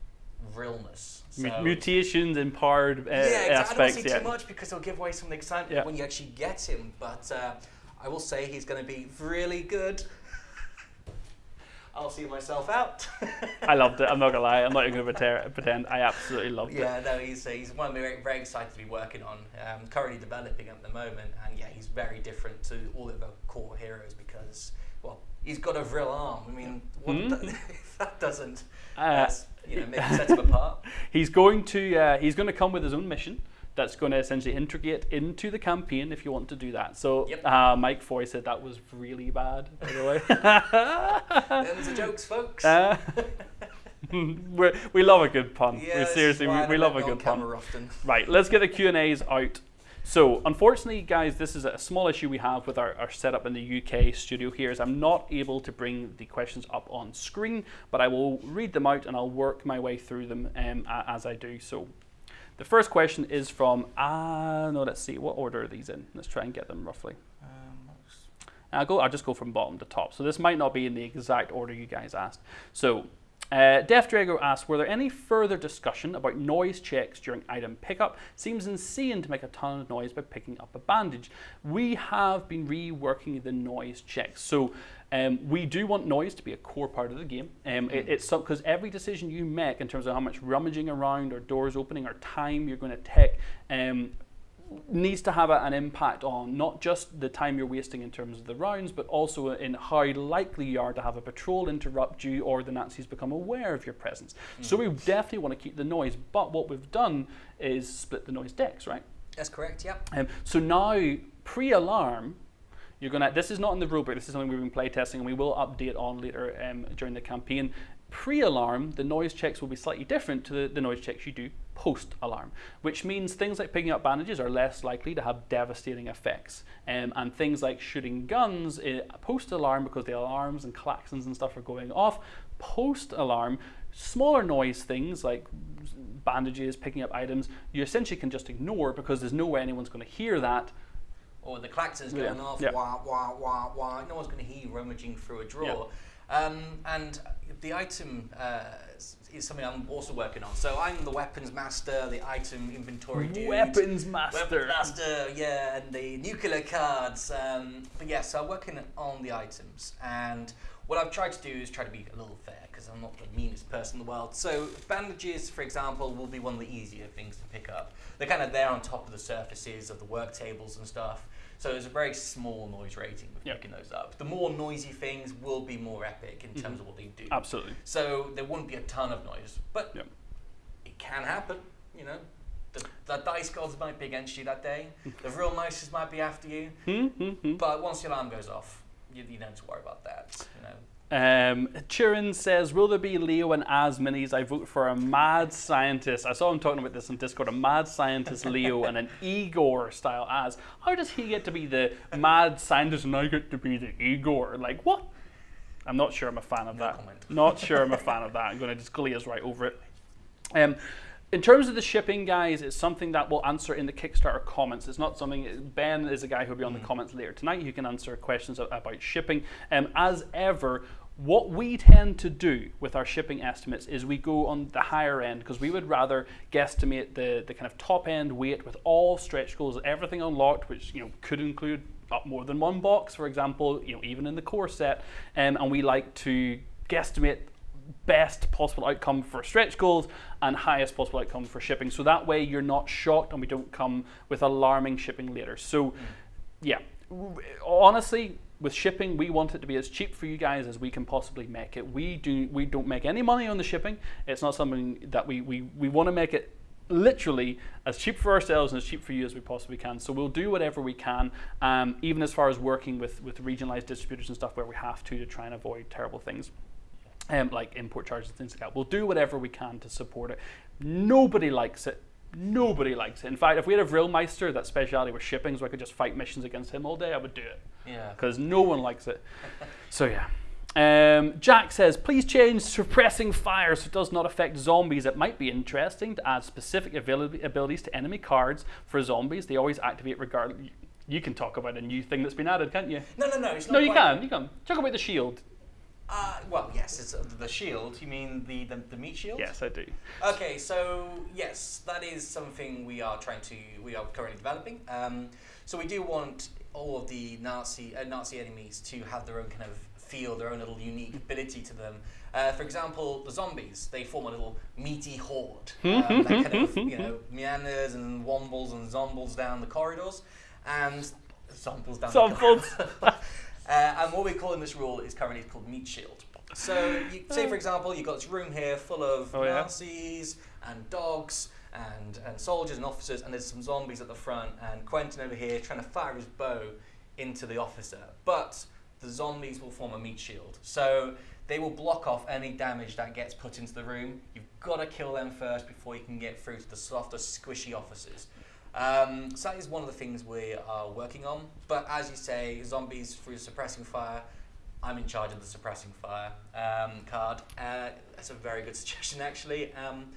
realness. So- mutations, empowered uh, yeah, exactly. I don't aspects. want to say Yeah. too much because it'll give away some of the excitement Yeah. when you actually get him. But uh, I will say he's going to be really good. I'll see myself out. I loved it. I'm not gonna lie. I'm not even gonna pretend. pretend. I absolutely loved it. Yeah, no, he's, uh, he's one we're very, excited to be working on. Um, currently developing at the moment, and yeah, he's very different to all of the core heroes because, well, he's got a real arm. I mean, what Hmm? the- that doesn't, Uh, you know, make set him apart. He's going to uh, he's going to come with his own mission that's going to essentially integrate into the campaign if you want to do that. So Yep. uh, Mike Foy said that was really bad, by the way. Them's the jokes, folks. Uh, we love a good pun. yeah, we seriously, we, we love a good pun. often. Right, let's get the Q and A's out. So, unfortunately, guys, this is a small issue we have with our, our setup in the UK studio here. Is I'm not able to bring the questions up on screen, but I will read them out and I'll work my way through them um, as I do. So, the first question is from ah no, let's see what order are these in. Let's try and get them roughly. I'll go. I'll just go from bottom to top. So this might not be in the exact order you guys asked. So, uh, Def Drago asked, were there any further discussion about noise checks during item pickup? Seems insane to make a ton of noise by picking up a bandage. We have been reworking the noise checks. So. Um, we do want noise to be a core part of the game. Um, it, it's because every decision you make in terms of how much rummaging around or doors opening or time you're going to take um, needs to have a, an impact on not just the time you're wasting in terms of the rounds, but also in how likely you are to have a patrol interrupt you or the Nazis become aware of your presence. So we definitely want to keep the noise, but what we've done is split the noise decks, right? That's correct. Yep. Um, so now, pre-alarm, you're gonna. This is not in the rulebook. This is something we've been playtesting, and we will update on later um, during the campaign. Pre-alarm, the noise checks will be slightly different to the, the noise checks you do post-alarm, which means things like picking up bandages are less likely to have devastating effects, um, and things like shooting guns uh, post-alarm because the alarms and klaxons and stuff are going off. Post-alarm, smaller noise things like bandages, picking up items, you essentially can just ignore because there's no way anyone's going to hear that Or the klaxon's Yeah. going off. Yeah. Wah wah wah wah. No one's going to hear you rummaging through a drawer. Um, and the item uh, is- something I'm also working on. So I'm the weapons master, the item inventory dude. weapons master. Weapons master, yeah, and the nuclear cards. Um, but yeah, so I'm working on the items, and what I've tried to do is try to be a little fair because I'm not the meanest person in the world. So bandages, for example, will be one of the easier things to pick up. They're kind of there on top of the surfaces of the work tables and stuff. So there's a very small noise rating with Yep. picking those up. The more noisy things will be more epic in terms of what they do. Absolutely. So there wouldn't be a ton of noise, but Yep. it can happen. You know, the, the dice gods might be against you that day. the real mices might be after you. Hmm, hmm, hmm. But once the alarm goes off, you, you don't have to worry about that. You know. Um, Chirin says, "Will there be Leo and Az minis? I vote for a mad scientist. I saw him talking about this on Discord. A mad scientist Leo and an Igor style Az. How does he get to be the mad scientist and I get to be the Igor? Like what? I'm not sure. I'm a fan of No that. comment. Not sure. I'm a fan of that. I'm going to just glaze right over it. Um, in terms of the shipping, guys, it's something that we'll answer in the Kickstarter comments. It's not something. Ben is a guy who'll be on the comments later tonight. Who can answer questions about shipping. Um, as ever, what we tend to do with our shipping estimates is we go on the higher end because we would rather guesstimate the the kind of top end weight with all stretch goals, everything unlocked, which you know could include up more than one box, for example. You know, even in the core set, um, and we like to guesstimate best possible outcome for stretch goals and highest possible outcome for shipping. So that way you're not shocked and we don't come with alarming shipping later. So yeah, honestly, with shipping, we want it to be as cheap for you guys as we can possibly make it. We do we don't make any money on the shipping. It's not something that we we, we want to make it literally as cheap for ourselves and as cheap for you as we possibly can. So we'll do whatever we can, um, even as far as working with with regionalized distributors and stuff where we have to to try and avoid terrible things um, like import charges and things like that. We'll do whatever we can to support it. Nobody likes it. Nobody likes it. In fact, if we had a Vrilmeister that speciality was shipping, so I could just fight missions against him all day, I would do it Yeah. because no one likes it. So yeah. Um, Jack says, please change suppressing fire so it does not affect zombies. It might be interesting to add specific abili- abilities to enemy cards for zombies. They always activate regardless. You can talk about a new thing that's been added, can't you? No, no, no. It's not No, you can. You can. Talk about the shield. Uh, well, yes, it's uh, the shield. You mean the, the the meat shield? Yes, I do. Okay, so yes, that is something we are trying to we are currently developing. Um, so we do want all of the Nazi uh, Nazi enemies to have their own kind of feel, their own little unique ability to them. Uh, for example, the zombies they form a little meaty horde um, that kind of you know meanders and wombles and zombles down the corridors, and zombles down. The Zombles. Uh, and what we call in this rule is currently called meat shield. So, you, say for example, you've got this room here full of Oh, yeah? Nazis and dogs and, and soldiers and officers, and there's some zombies at the front, and Quentin over here trying to fire his bow into the officer. But the zombies will form a meat shield. So they will block off any damage that gets put into the room. You've got to kill them first before you can get through to the softer, squishy officers. Um, so that is one of the things we are working on. But as you say, zombies through suppressing fire. I'm in charge of the suppressing fire um, card. Uh, that's a very good suggestion, actually. Um,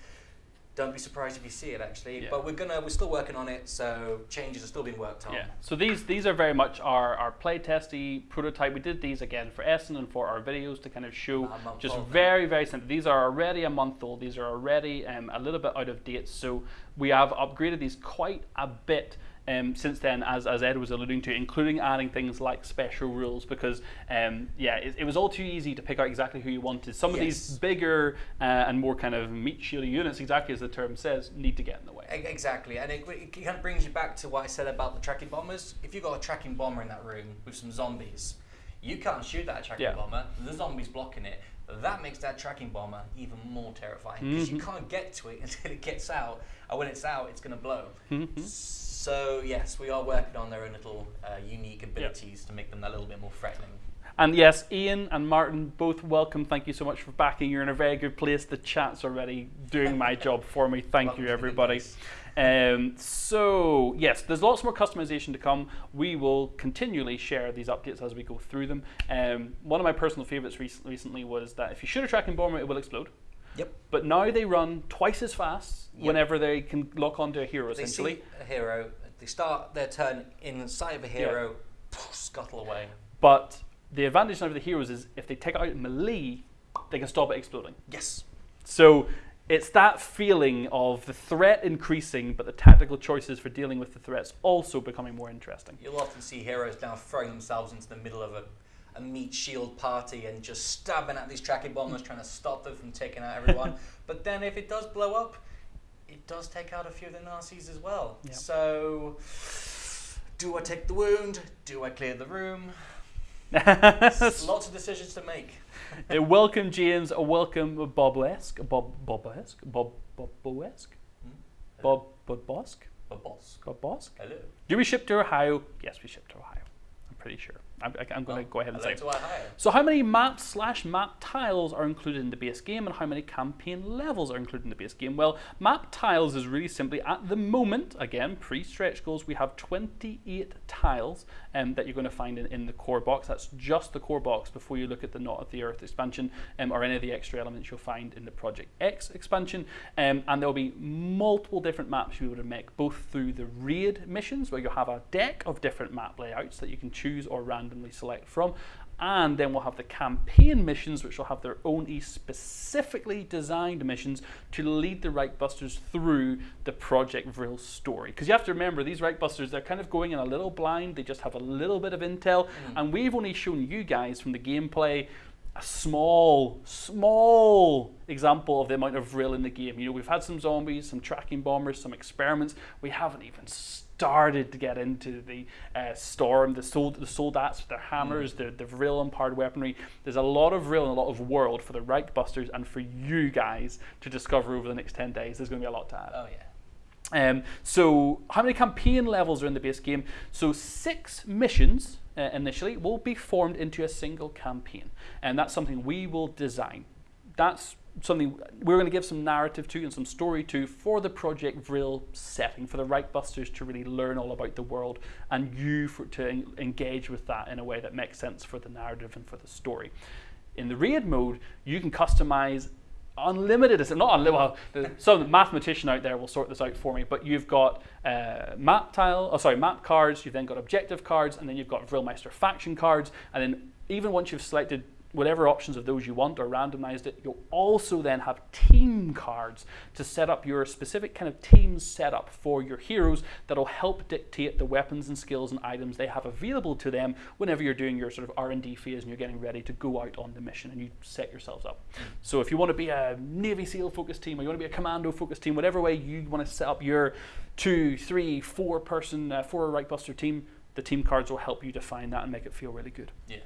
don't be surprised if you see it, actually. Yeah. But we're gonna, we're still working on it, so changes are still being worked on. Yeah. So these these are very much our our playtesty prototype. We did these again for Essen and for our videos to kind of show just old very very simple. These are already a month old. These are already um, a little bit out of date. So we have upgraded these quite a bit. Um, since then, as, as Ed was alluding to, including adding things like special rules, because um, yeah, it, it was all too easy to pick out exactly who you wanted. Some of these bigger uh, and more kind of meat shielding units, exactly as the term says, need to get in the way. Exactly, and it, it kind of brings you back to what I said about the tracking bombers. If you've got a tracking bomber in that room with some zombies, you can't shoot that tracking Yeah. bomber. The zombie's blocking it. That makes that tracking bomber even more terrifying because you Mhm. can't get to it until it gets out, and when it's out, it's going to blow. Mhm. So So yes, we are working on their own little uh, unique abilities to make them a little bit more threatening. And yes, Ian and Martin, both welcome. Thank you so much for backing. You're in a very good place. The chat's already doing my job for me. Thank Welcome you, to the good everybody. Um, so yes, there's lots more customization to come. We will continually share these updates as we go through them. Um, one of my personal favorites rec- recently was that if you shoot a tracking bomber, it will explode. Yep. But now they run twice as fast Yep. whenever they can lock onto a hero, They essentially. a hero, they start their turn inside of a hero, scuttle away. But the advantage of the heroes is if they take out melee, they can stop it exploding. Yes. So it's that feeling of the threat increasing, but the tactical choices for dealing with the threats also becoming more interesting. You'll often see heroes now throwing themselves into the middle of a, a meat shield party and just stabbing at these tracking bombers, trying to stop them from taking out everyone. but then if it does blow up, it does take out a few of the Nazis as well. Yep. So, do I take the wound? Do I clear the room? Lots of decisions to make. Uh, welcome, James. A welcome, Bob-esque. Bob, Bob-esque? Bob, Bob-esque? Hmm? Bob? A boss. Bob-bosque? Hello. Do we ship to Ohio? Yes, we ship to Ohio. I'm pretty sure. I'm, I'm going to Well, go ahead and say. So how many map slash map tiles are included in the base game and how many campaign levels are included in the base game? Well, map tiles is really simply at the moment, again, pre-stretch goals, we have 28 tiles um, that you're going to find in, in the core box. That's just the core box before you look at the Not of the Earth expansion um, or any of the extra elements you'll find in the Project X expansion. Um, and there'll be multiple different maps you would make, both through the raid missions, where you'll have a deck of different map layouts that you can choose or randomly select from. And then we'll have the campaign missions, which will have their own e- specifically designed missions to lead the Reichbusters through the Project Vril story. Because you have to remember, these Reichbusters, they're kind of going in a little blind, they just have a little bit of intel, mm-hmm. and we've only shown you guys from the gameplay a small, small example of the amount of Vril in the game. You know, we've had some zombies, some tracking bombers, some experiments. We haven't even started to get into the uh, storm, the sold, the soldats with their hammers, the the Vril empowered weaponry. There's a lot of real and a lot of world for the Reichbusters and for you guys to discover over the next ten days. There's going to be a lot to add. Oh yeah. Um, so, how many campaign levels are in the base game? So, six missions uh, initially will be formed into a single campaign, and that's something we will design. That's something we're going to give some narrative to and some story to for the Project Vril setting, for the Reichbusters to really learn all about the world, and you for, to en- engage with that in a way that makes sense for the narrative and for the story. In the raid mode, you can customize unlimited is not unlimited well the, some mathematician out there will sort this out for me but you've got uh, map tile oh sorry map cards you've then got objective cards and then you've got Vrilmeister faction cards and then even once you've selected whatever options of those you want or randomized it you'll also then have team cards to set up your specific kind of team setup for your heroes that'll help dictate the weapons and skills and items they have available to them whenever you're doing your sort of R&D phase and you're getting ready to go out on the mission and you set yourselves up. So if you want to be a Navy SEAL focused team or you want to be a commando focused team, whatever way you want to set up your two, three, four person, uh, four buster team, the team cards will help you define that and make it feel really good. Yeah.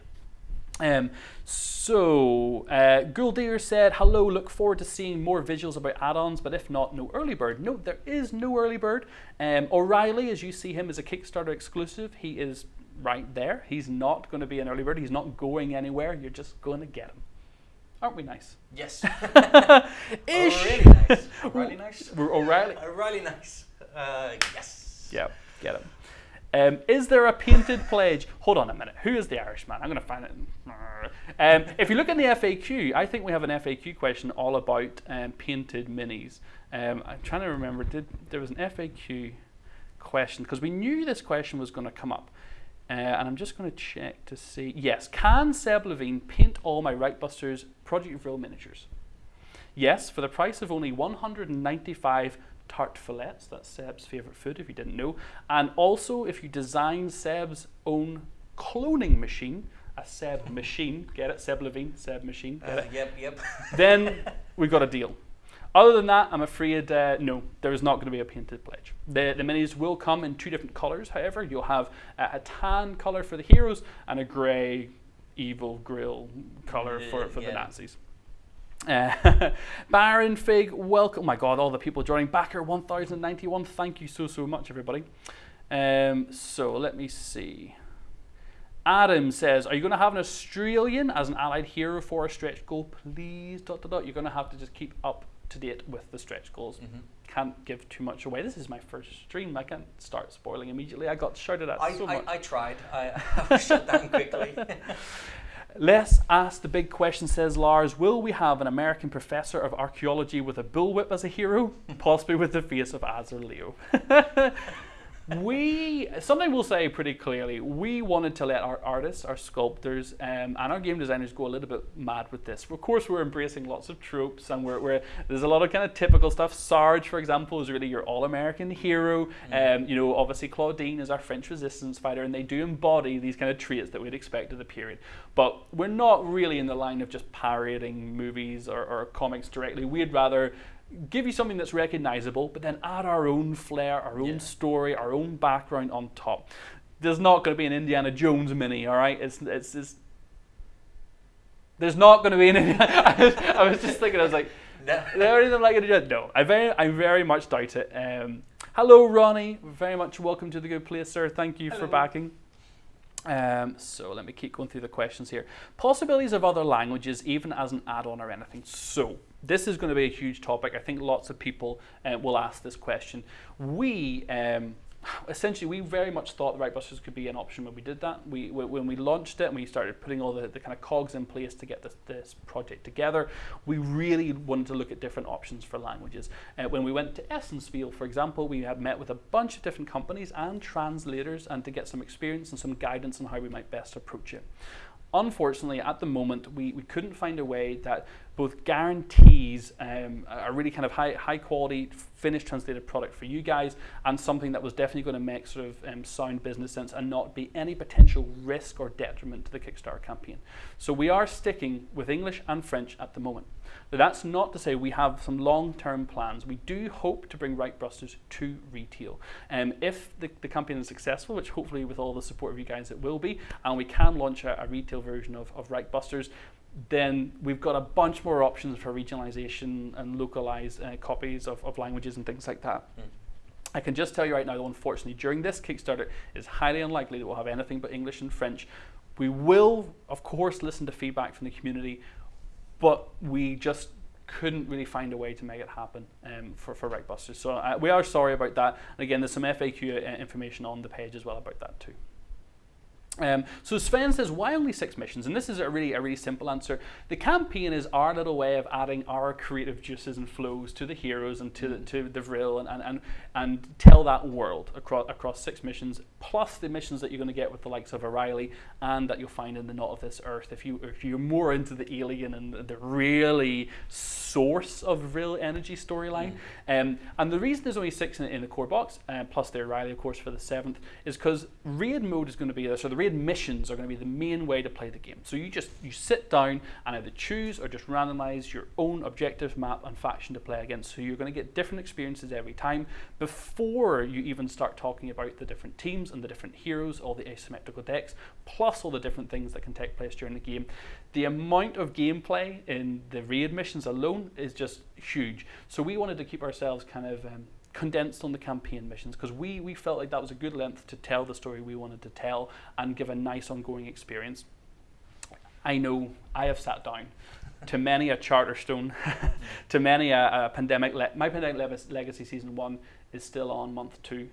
Um, so, uh, said, Hello, look forward to seeing more visuals about add ons, but if not, no early bird. No, there is no early bird. Um, O'Reilly, as you see him, is a Kickstarter exclusive. He is right there. He's not going to be an early bird. He's not going anywhere. You're just going to get him. Aren't we nice? Yes. Ish. Really nice. Really nice. O'Reilly. Uh, nice. Uh, yes. Yeah, get him. Um, is there a painted pledge? Hold on a minute. Who is the Irishman? I'm going to find it. Um, if you look in the FAQ, I think we have an FAQ question all about um, painted minis. Um, I'm trying to remember. Did there was an FAQ question because we knew this question was going to come up. Uh, and I'm just going to check to see. Yes, can Seb Levine paint all my Reichbusters Project Vril miniatures? Yes, for the price of only 195 tart fillets. That's Seb's favourite food, if you didn't know. And also, if you design Seb's own cloning machine, a Seb machine, get it? Seb Levine, Seb machine, get Uh, it? yep, yep. then we got a deal. Other than that, I'm afraid uh, no, there is not going to be a painted pledge. The, the minis will come in two different colours, however. You'll have uh, a tan colour for the heroes and a grey, evil grill colour for, for the Nazis. Uh, Baron Fig, welcome. Oh my god, all the people joining. Backer 1091, thank you so, so much, everybody. Um, so let me see. Adam says, "Are you going to have an Australian as an allied hero for a stretch goal, please?" Dot dot dot. You're going to have to just keep up to date with the stretch goals. Mm-hmm. Can't give too much away. This is my first stream. I can't start spoiling immediately. I got shouted at I, so I, much. I tried. I, I was shut down quickly. Let's ask the big question, says Lars. Will we have an American professor of archaeology with a bullwhip as a hero? Possibly with the face of Azur Leo. we, something we'll say pretty clearly, we wanted to let our artists, our sculptors, um, and our game designers go a little bit mad with this. Of course, we're embracing lots of tropes, and we're, we're there's a lot of kind of typical stuff. Sarge, for example, is really your all-American hero. Um, you know, obviously Claudine is our French resistance fighter, and they do embody these kind of traits that we'd expect of the period. But we're not really in the line of just parodying movies or, or comics directly. We'd rather give you something that's recognizable, but then add our own flair, our own Yeah. story, our own background on top. There's not going to be an Indiana Jones mini, all right? It's it's, it's there's not going to be an. I was, I was just thinking, I was like, no. there anything like it? No, I very, I very much doubt it. Um, hello, Ronnie. Very much welcome to the good place, sir. Thank you for backing. Um, so let me keep going through the questions here. Possibilities of other languages, even as an add-on or anything. So this is going to be a huge topic. I think lots of people uh, will ask this question. We um, essentially we very much thought the Reichbusters could be an option when we did that. We when we launched it and we started putting all the, the kind of cogs in place to get this, this project together. We really wanted to look at different options for languages. Uh, when we went to Essenspiel, for example, we had met with a bunch of different companies and translators and to get some experience and some guidance on how we might best approach it. Unfortunately, at the moment, we, we couldn't find a way that both guarantees um, a really kind of high, high quality finished translated product for you guys and something that was definitely going to make sort of um, sound business sense and not be any potential risk or detriment to the Kickstarter campaign. So we are sticking with English and French at the moment. That's not to say we have some long-term plans. We do hope to bring Reichbusters to retail. Um, if the, the campaign is successful, which hopefully with all the support of you guys it will be, and we can launch a, a retail version of, of Reichbusters, then we've got a bunch more options for regionalization and localized uh, copies of, of languages and things like that. Mm. I can just tell you right now, though, unfortunately, during this Kickstarter, it's highly unlikely that we'll have anything but English and French. We will, of course, listen to feedback from the community, but we just couldn't really find a way to make it happen um, for, for Reichbusters. So uh, we are sorry about that. And again, there's some FAQ uh, information on the page as well about that too. Um, so Sven says, why only six missions? And this is a really a really simple answer. The campaign is our little way of adding our creative juices and flows to the heroes and to the, to the Vril and, and, and, and tell that world across, across six missions, plus the missions that you're going to get with the likes of O'Reilly and that you'll find in the Not of This Earth. If, you, if you're more into the alien and the really source of Vril energy storyline. Um, and the reason there's only six in, in the core box, uh, plus the O'Reilly, of course, for the seventh, is because raid mode is going to be there. So the raid missions are going to be the main way to play the game. So you just you sit down and either choose or just randomize your own objective map and faction to play against. So you're going to get different experiences every time before you even start talking about the different teams and the different heroes, all the asymmetrical decks, plus all the different things that can take place during the game. The amount of gameplay in the raid missions alone is just huge. So we wanted to keep ourselves kind of um, condensed on the campaign missions because we, we felt like that was a good length to tell the story we wanted to tell and give a nice ongoing experience. I know I have sat down to many a Charterstone, to many a, a pandemic. My pandemic Le- legacy season one is still on month two.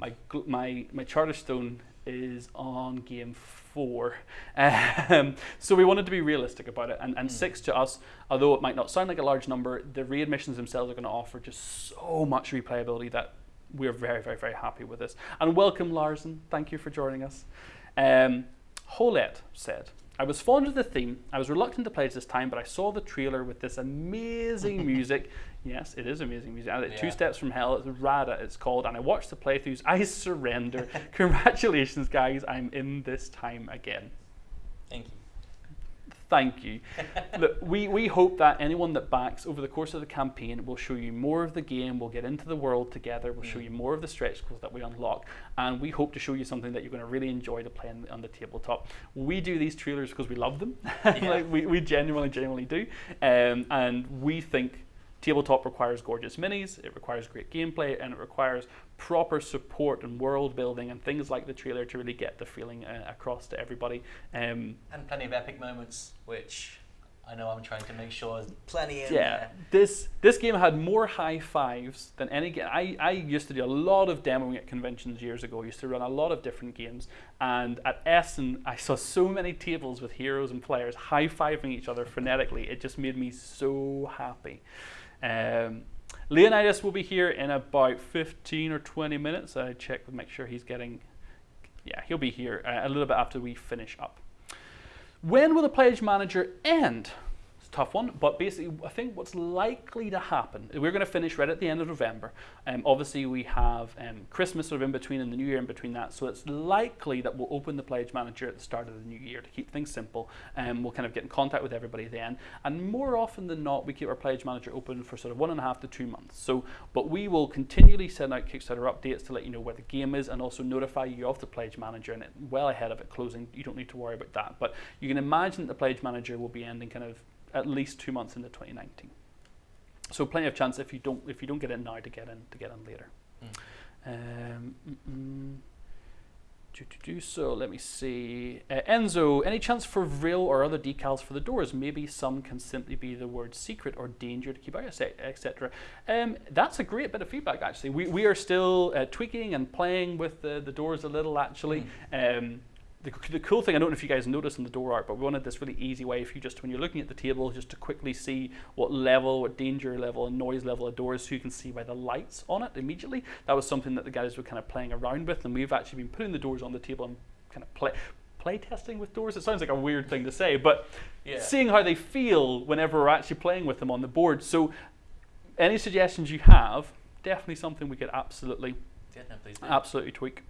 My my my Charterstone is on game four. Um, so we wanted to be realistic about it. And, and Mm. six to us, although it might not sound like a large number, the raid missions themselves are going to offer just so much replayability that we're very, very, very happy with this. And welcome, Larson. Thank you for joining us. Um, Holette said, I was fond of the theme. I was reluctant to play it this time, but I saw the trailer with this amazing music. Yes, it is amazing music. Uh, Two Steps from Hell, it's Rada, it's called. And I watched the playthroughs. I surrender. Congratulations, guys. I'm in this time again. Thank you. Thank you. Look, we, we hope that anyone that backs over the course of the campaign will show you more of the game, we'll get into the world together, we'll show Mm. you more of the stretch goals that we unlock, and we hope to show you something that you're going to really enjoy to play on, on the tabletop. We do these trailers because we love them. Yeah. like we, we genuinely, genuinely do. Um, and we think Tabletop requires gorgeous minis, it requires great gameplay, and it requires proper support and world building and things like the trailer to really get the feeling uh, across to everybody. Um, And plenty of epic moments, which I know I'm trying to make sure there's plenty in yeah, there. this this game had more high fives than any game. I, I used to do a lot of demoing at conventions years ago. I used to run a lot of different games, and at Essen, I saw so many tables with heroes and players high fiving each other frenetically. It just made me so happy. Um, Leonidas will be here in about 15 or 20 minutes. I check to make sure he's getting. Yeah, he'll be here uh, a little bit after we finish up. When will the pledge manager end? Tough one, but basically, I think what's likely to happen, we're going to finish right at the end of November. Um, obviously, we have um, Christmas sort of in between and the New Year in between that, so it's likely that we'll open the pledge manager at the start of the new year to keep things simple. And we'll kind of get in contact with everybody then. And more often than not, we keep our pledge manager open for sort of one and a half to two months. So, but we will continually send out Kickstarter updates to let you know where the game is and also notify you of the pledge manager and it, well ahead of it closing. You don't need to worry about that. But you can imagine that the pledge manager will be ending kind of at least two months into 2019. So plenty of chance if you don't if you don't get in now to get in to get in later. Um, mm, mm. do, do, do, so let me see. Uh, Enzo, any chance for Vril or other decals for the doors? Maybe some can simply be the word secret or danger to keep out, etc. Um, that's a great bit of feedback, actually. We, we are still uh, tweaking and playing with the, the doors a little, actually. Um, the, the cool thing, I don't know if you guys noticed in the door art, but we wanted this really easy way if you just, when you're looking at the table, just to quickly see what level, what danger level and noise level a door is so you can see by the lights on it immediately. That was something that the guys were kind of playing around with, and we've actually been putting the doors on the table and kind of play, play testing with doors. It sounds like a weird thing to say, but Yeah. seeing how they feel whenever we're actually playing with them on the board. So, any suggestions you have, definitely something we could absolutely Yeah, no. Absolutely tweak.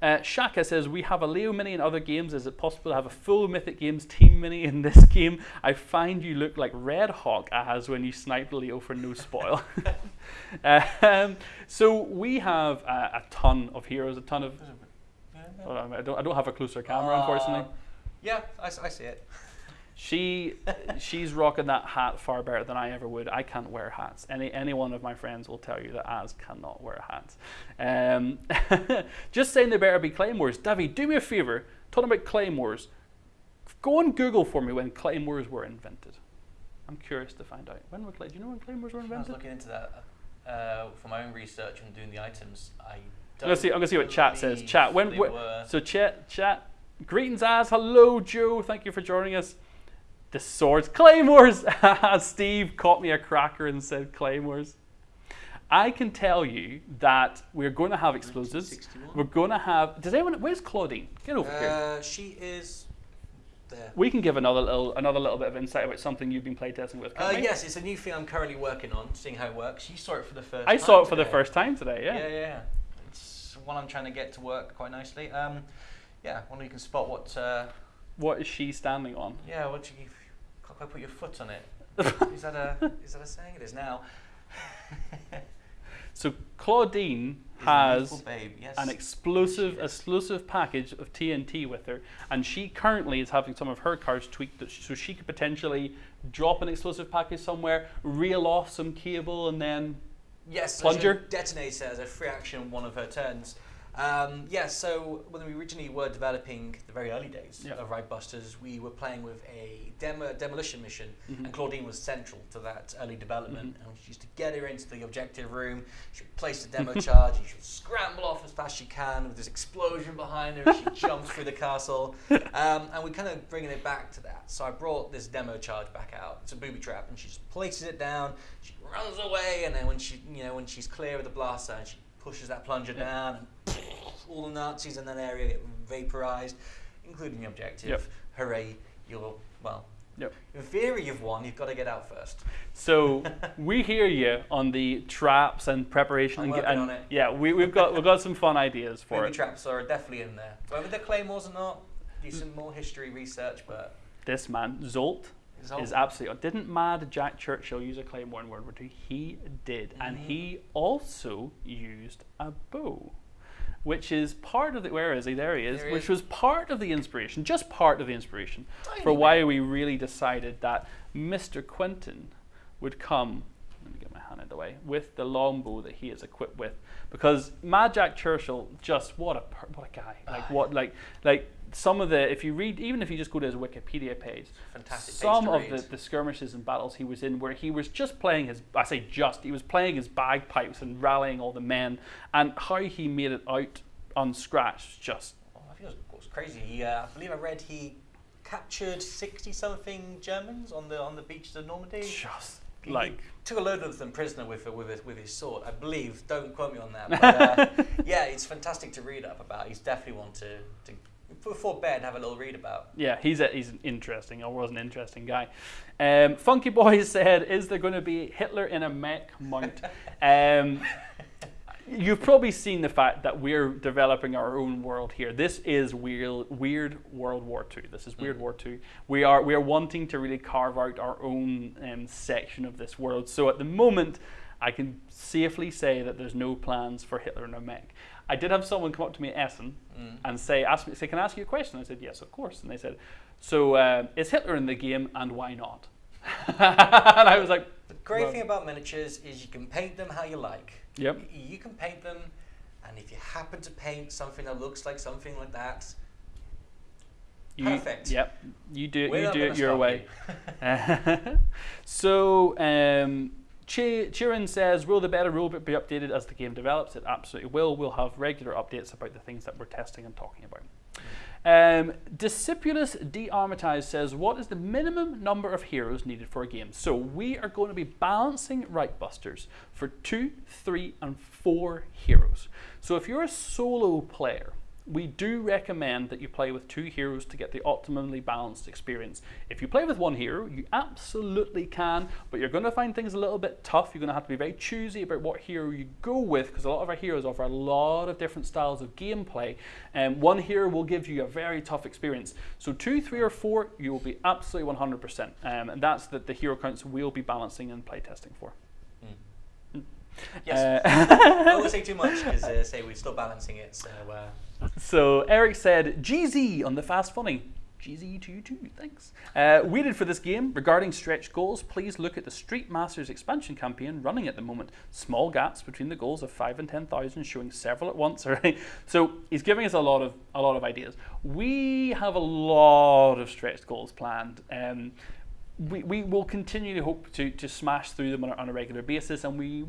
Uh, Shaka says, We have a Leo Mini in other games. Is it possible to have a full Mythic Games Team Mini in this game? I find you look like Red Hawk as when you snipe Leo for no spoil. um, so we have uh, a ton of heroes, a ton of. I, don't, I don't have a closer camera, unfortunately. Uh, yeah, I see it. She she's rocking that hat far better than I ever would. I can't wear hats. Any any one of my friends will tell you that Az cannot wear hats. Um, just saying they better be claymores. Davy, do me a favor. Talking about claymores, go on Google for me when claymores were invented. I'm curious to find out when were clay. Do you know when claymores were invented? I was looking into that uh, for my own research and doing the items. I I'm don't gonna see. I'm gonna see what chat says. Chat. When? wh- were. so chat. Chat. Greetings, Az. Hello, Joe. Thank you for joining us. The swords, claymores. Steve caught me a cracker and said claymores. I can tell you that we're going to have explosives. We're going to have. Does anyone? Where's Claudine? Get over here. Uh, she is there. We can give another little another little bit of insight about something you've been playtesting with. Uh, yes, it's a new thing I'm currently working on, seeing how it works. You saw it for the first I time saw it for the first time today. Yeah. Yeah, yeah, yeah. It's one I'm trying to get to work quite nicely. Um, yeah, one you can spot what. Uh, What is she standing on? yeah, what you quite put your foot on it. is that a is that a saying? It is now. So Claudine Is has. Yes. an explosive explosive package of TNT with her, and she currently is having some of her cards tweaked, so she could potentially drop an explosive package somewhere, reel off some cable, and then Yes, Plunger? it as a free action one of her turns. Um, yeah, so when we originally were developing the very early days Yeah. of Reich Busters, we were playing with a demo, demolition mission, Mhm. and Claudine was central to that early development. Mhm. And she used to get her into the objective room, she would place the demo charge, and she would scramble off as fast as she can with this explosion behind her, and she jumps through the castle. Um, and we're kind of bringing it back to that. So I brought this demo charge back out. It's a booby trap, and she just places it down. She runs away, and then when she, you know, when she's clear of the blaster, zone, she pushes that plunger down, and all the Nazis in that area get vaporized, including the objective. Yep. Hooray! You're well. Yep. In theory, you've won. You've got to get out first. So we hear you on the traps and preparation I'm and, working and on it. yeah, we, we've got we've got some fun ideas for Booby it. traps are definitely in there. Whether they're claymores or not, do some more history research, but This man Zolt is absolutely. Didn't Mad Jack Churchill use a claymore in World War II? He did, and Mhm. he also used a bow, which is part of the. Where is he? There he is. There he which is. was part of the inspiration, just part of the inspiration Tiny for why we really decided that Mr. Quentin would come. Let me get my hand out of the way, with the longbow that he is equipped with, because Mad Jack Churchill, just what a what a guy! Like what like like some of the if you read even if you just go to his Wikipedia page, Fantastic. some of the, the skirmishes and battles he was in where he was just playing his I say just he was playing his bagpipes and rallying all the men and how he made it out unscratched just Oh, I think it was, crazy. He, uh, I believe I read he captured sixty something Germans on the on the beaches of Normandy. just He- like took a load of them prisoner with with his, with his sword. I believe. Don't quote me on that. But, uh, yeah, it's fantastic to read up about. He's definitely one to, to before bed have a little read about. Yeah, he's a, he's an interesting or was an interesting guy. Um, Funky Boy said, "Is there going to be Hitler in a mech mount?" um, you've probably seen the fact that we're developing our own world here. This is weird, weird World War Two. This is Weird Mhm. War Two. We are we are wanting to really carve out our own um, section of this world. So at the moment, I can safely say that there's no plans for Hitler in a mech. I did have someone come up to me at Essen Mm. and say, ask me, say, can I ask you a question? I said, yes, of course. And they said, so uh, is Hitler in the game and why not? and I was like, The great Well- thing about miniatures is you can paint them how you like. yep, You can paint them, and if you happen to paint something that looks like something like that, you, Perfect. Yep, you do it, we're you do it your way. so, um, Chirin says, will the beta rulebook be updated as the game develops? It absolutely will. We'll have regular updates about the things that we're testing and talking about. Um, Discipulus D. Armitage says, What is the minimum number of heroes needed for a game? So we are going to be balancing Reich Busters for two, three, and four heroes. So if you're a solo player, we do recommend that you play with two heroes to get the optimally balanced experience. If you play with one hero, you absolutely can, but you're going to find things a little bit tough. You're going to have to be very choosy about what hero you go with because a lot of our heroes offer a lot of different styles of gameplay. And one hero will give you a very tough experience. So, two, three, or four, you will be absolutely 100%. Um, and that's the, the hero counts we'll be balancing and playtesting for. Yes. Uh, I won't say too much because uh, say we're still balancing it. So uh, So Eric said, GZ on the Fast Funny. GZ to you too, thanks. Uh, waited for this game. Regarding stretch goals, please look at the Street Masters expansion campaign running at the moment. Small gaps between the goals of five and ten thousand, showing several at once. Alright, so he's giving us a lot of a lot of ideas. We have a lot of stretch goals planned. Um, we, we will continue to hope to, to smash through them on a, on a regular basis, and we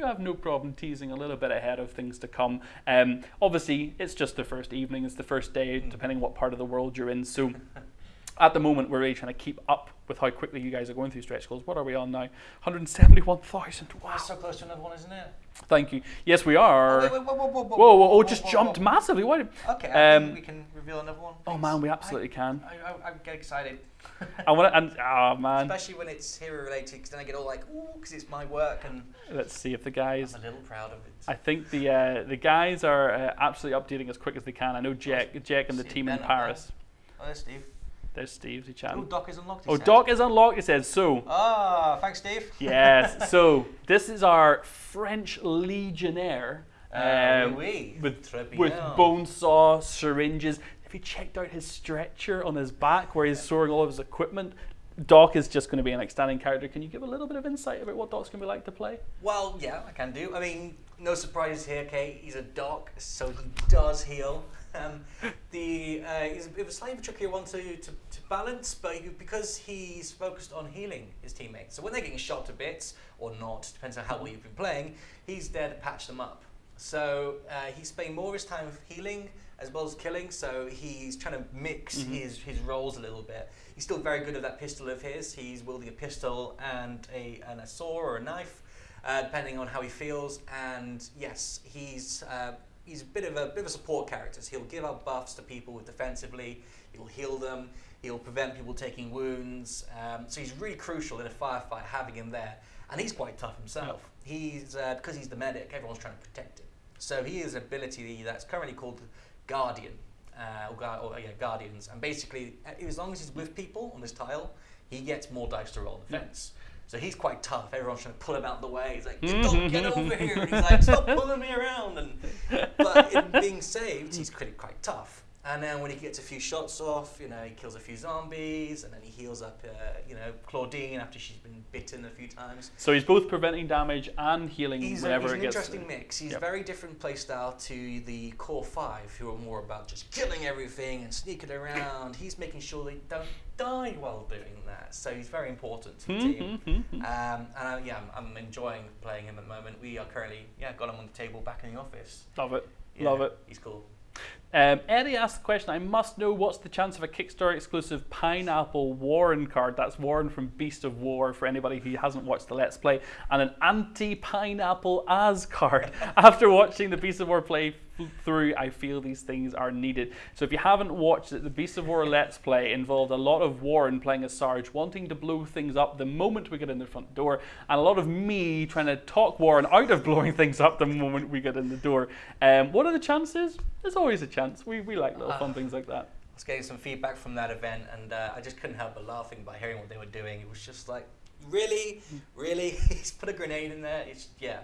we have no problem teasing a little bit ahead of things to come. Um, obviously, it's just the first evening, it's the first day, depending what part of the world you're in. So at the moment, we're really trying to keep up with how quickly you guys are going through stretch goals. What are we on now? 171,000. Wow. that's so close to another one, isn't it? Thank you. Yes, we are. Oh, wait, wait, whoa, whoa, whoa, Whoa, whoa, oh, whoa, just whoa, jumped whoa. massively. Why? Okay, I Um, think we can reveal another one. Oh man, we absolutely I, can. I, I, I get excited, I want to, and oh man, especially when it's hero related, because then I get all like, ooh, because it's my work, and let's see if the guys. I'm a little proud of it. I think the uh, the guys are uh, absolutely updating as quick as they can. I know Jack, Jack and the team in Ben up there. Paris. Oh, there's Steve. There's Steve, he Oh. Doc is unlocked. he Oh, said. Doc is unlocked. It says so. Ah, thanks, Steve. Yes. so this is our French Legionnaire Uh, um, oui, oui. with bien. with bone saw syringes. If you checked out his stretcher on his back where he's storing all of his equipment? Doc is just going to be an outstanding character. Can you give a little bit of insight about what Doc's going to be like to play? Well, yeah, I can do. I mean, no surprises here, Kate. He's a doc, so he does heal. Um, the uh, he's a bit of a slightly trickier one to, to, to balance, but he, because he's focused on healing his teammates. So when they're getting shot to bits or not, depends on how well you've been playing, he's there to patch them up. So uh, he's spending more of his time healing as well as killing. So he's trying to mix Mhm. his his roles a little bit. He's still very good at that pistol of his. He's wielding a pistol and a and a saw or a knife uh, depending on how he feels. And yes, he's uh, he's a bit of a bit of a support character. So he'll give out buffs to people defensively. He'll heal them. He'll prevent people taking wounds. Um, so he's really crucial in a firefight having him there. And he's quite tough himself. He's uh, because he's the medic. Everyone's trying to protect him. So he has an ability that's currently called Guardian. Uh, or, or, yeah, Guardians. And basically, uh, as long as he's with people on this tile, he gets more dice to roll on Yeah. So he's quite tough. Everyone's trying to pull him out of the way. He's like. "Don't get over here!" And he's like, "Stop pulling me around!" And but in being saved, he's pretty quite tough. And then when he gets a few shots off, you know, he kills a few zombies, and then he heals up, uh, you know, Claudine after she's been bitten a few times. So he's both preventing damage and healing He's, a, whenever he's it an interesting mix. He's Yep. a very different playstyle to the core five, who are more about just killing everything and sneaking around. he's making sure they don't die while doing that, so he's very important to the team. Mhm, mhm. Um, and uh, yeah, I'm, I'm enjoying playing him at the moment. We are currently, yeah, got him on the table back in the office. Love it. Yeah, Love it. He's cool. Um, Eddie asked the question I must know what's the chance of a Kickstarter exclusive Pineapple Warren card? That's Warren from Beast of War for anybody who hasn't watched the Let's Play, and an anti Pineapple Az card. After watching the Beast of War play through, I feel these things are needed. So if you haven't watched it, the Beast of War Let's Play involved a lot of Warren playing as Sarge, wanting to blow things up the moment we get in the front door, and a lot of me trying to talk Warren out of blowing things up the moment we get in the door. Um, what are the chances? There's always a chance. We, we like little fun Ah. things like that. I was getting some feedback from that event, and uh, I just couldn't help but laughing by hearing what they were doing. It was just like, really, really, he's put a grenade in there. It's yeah.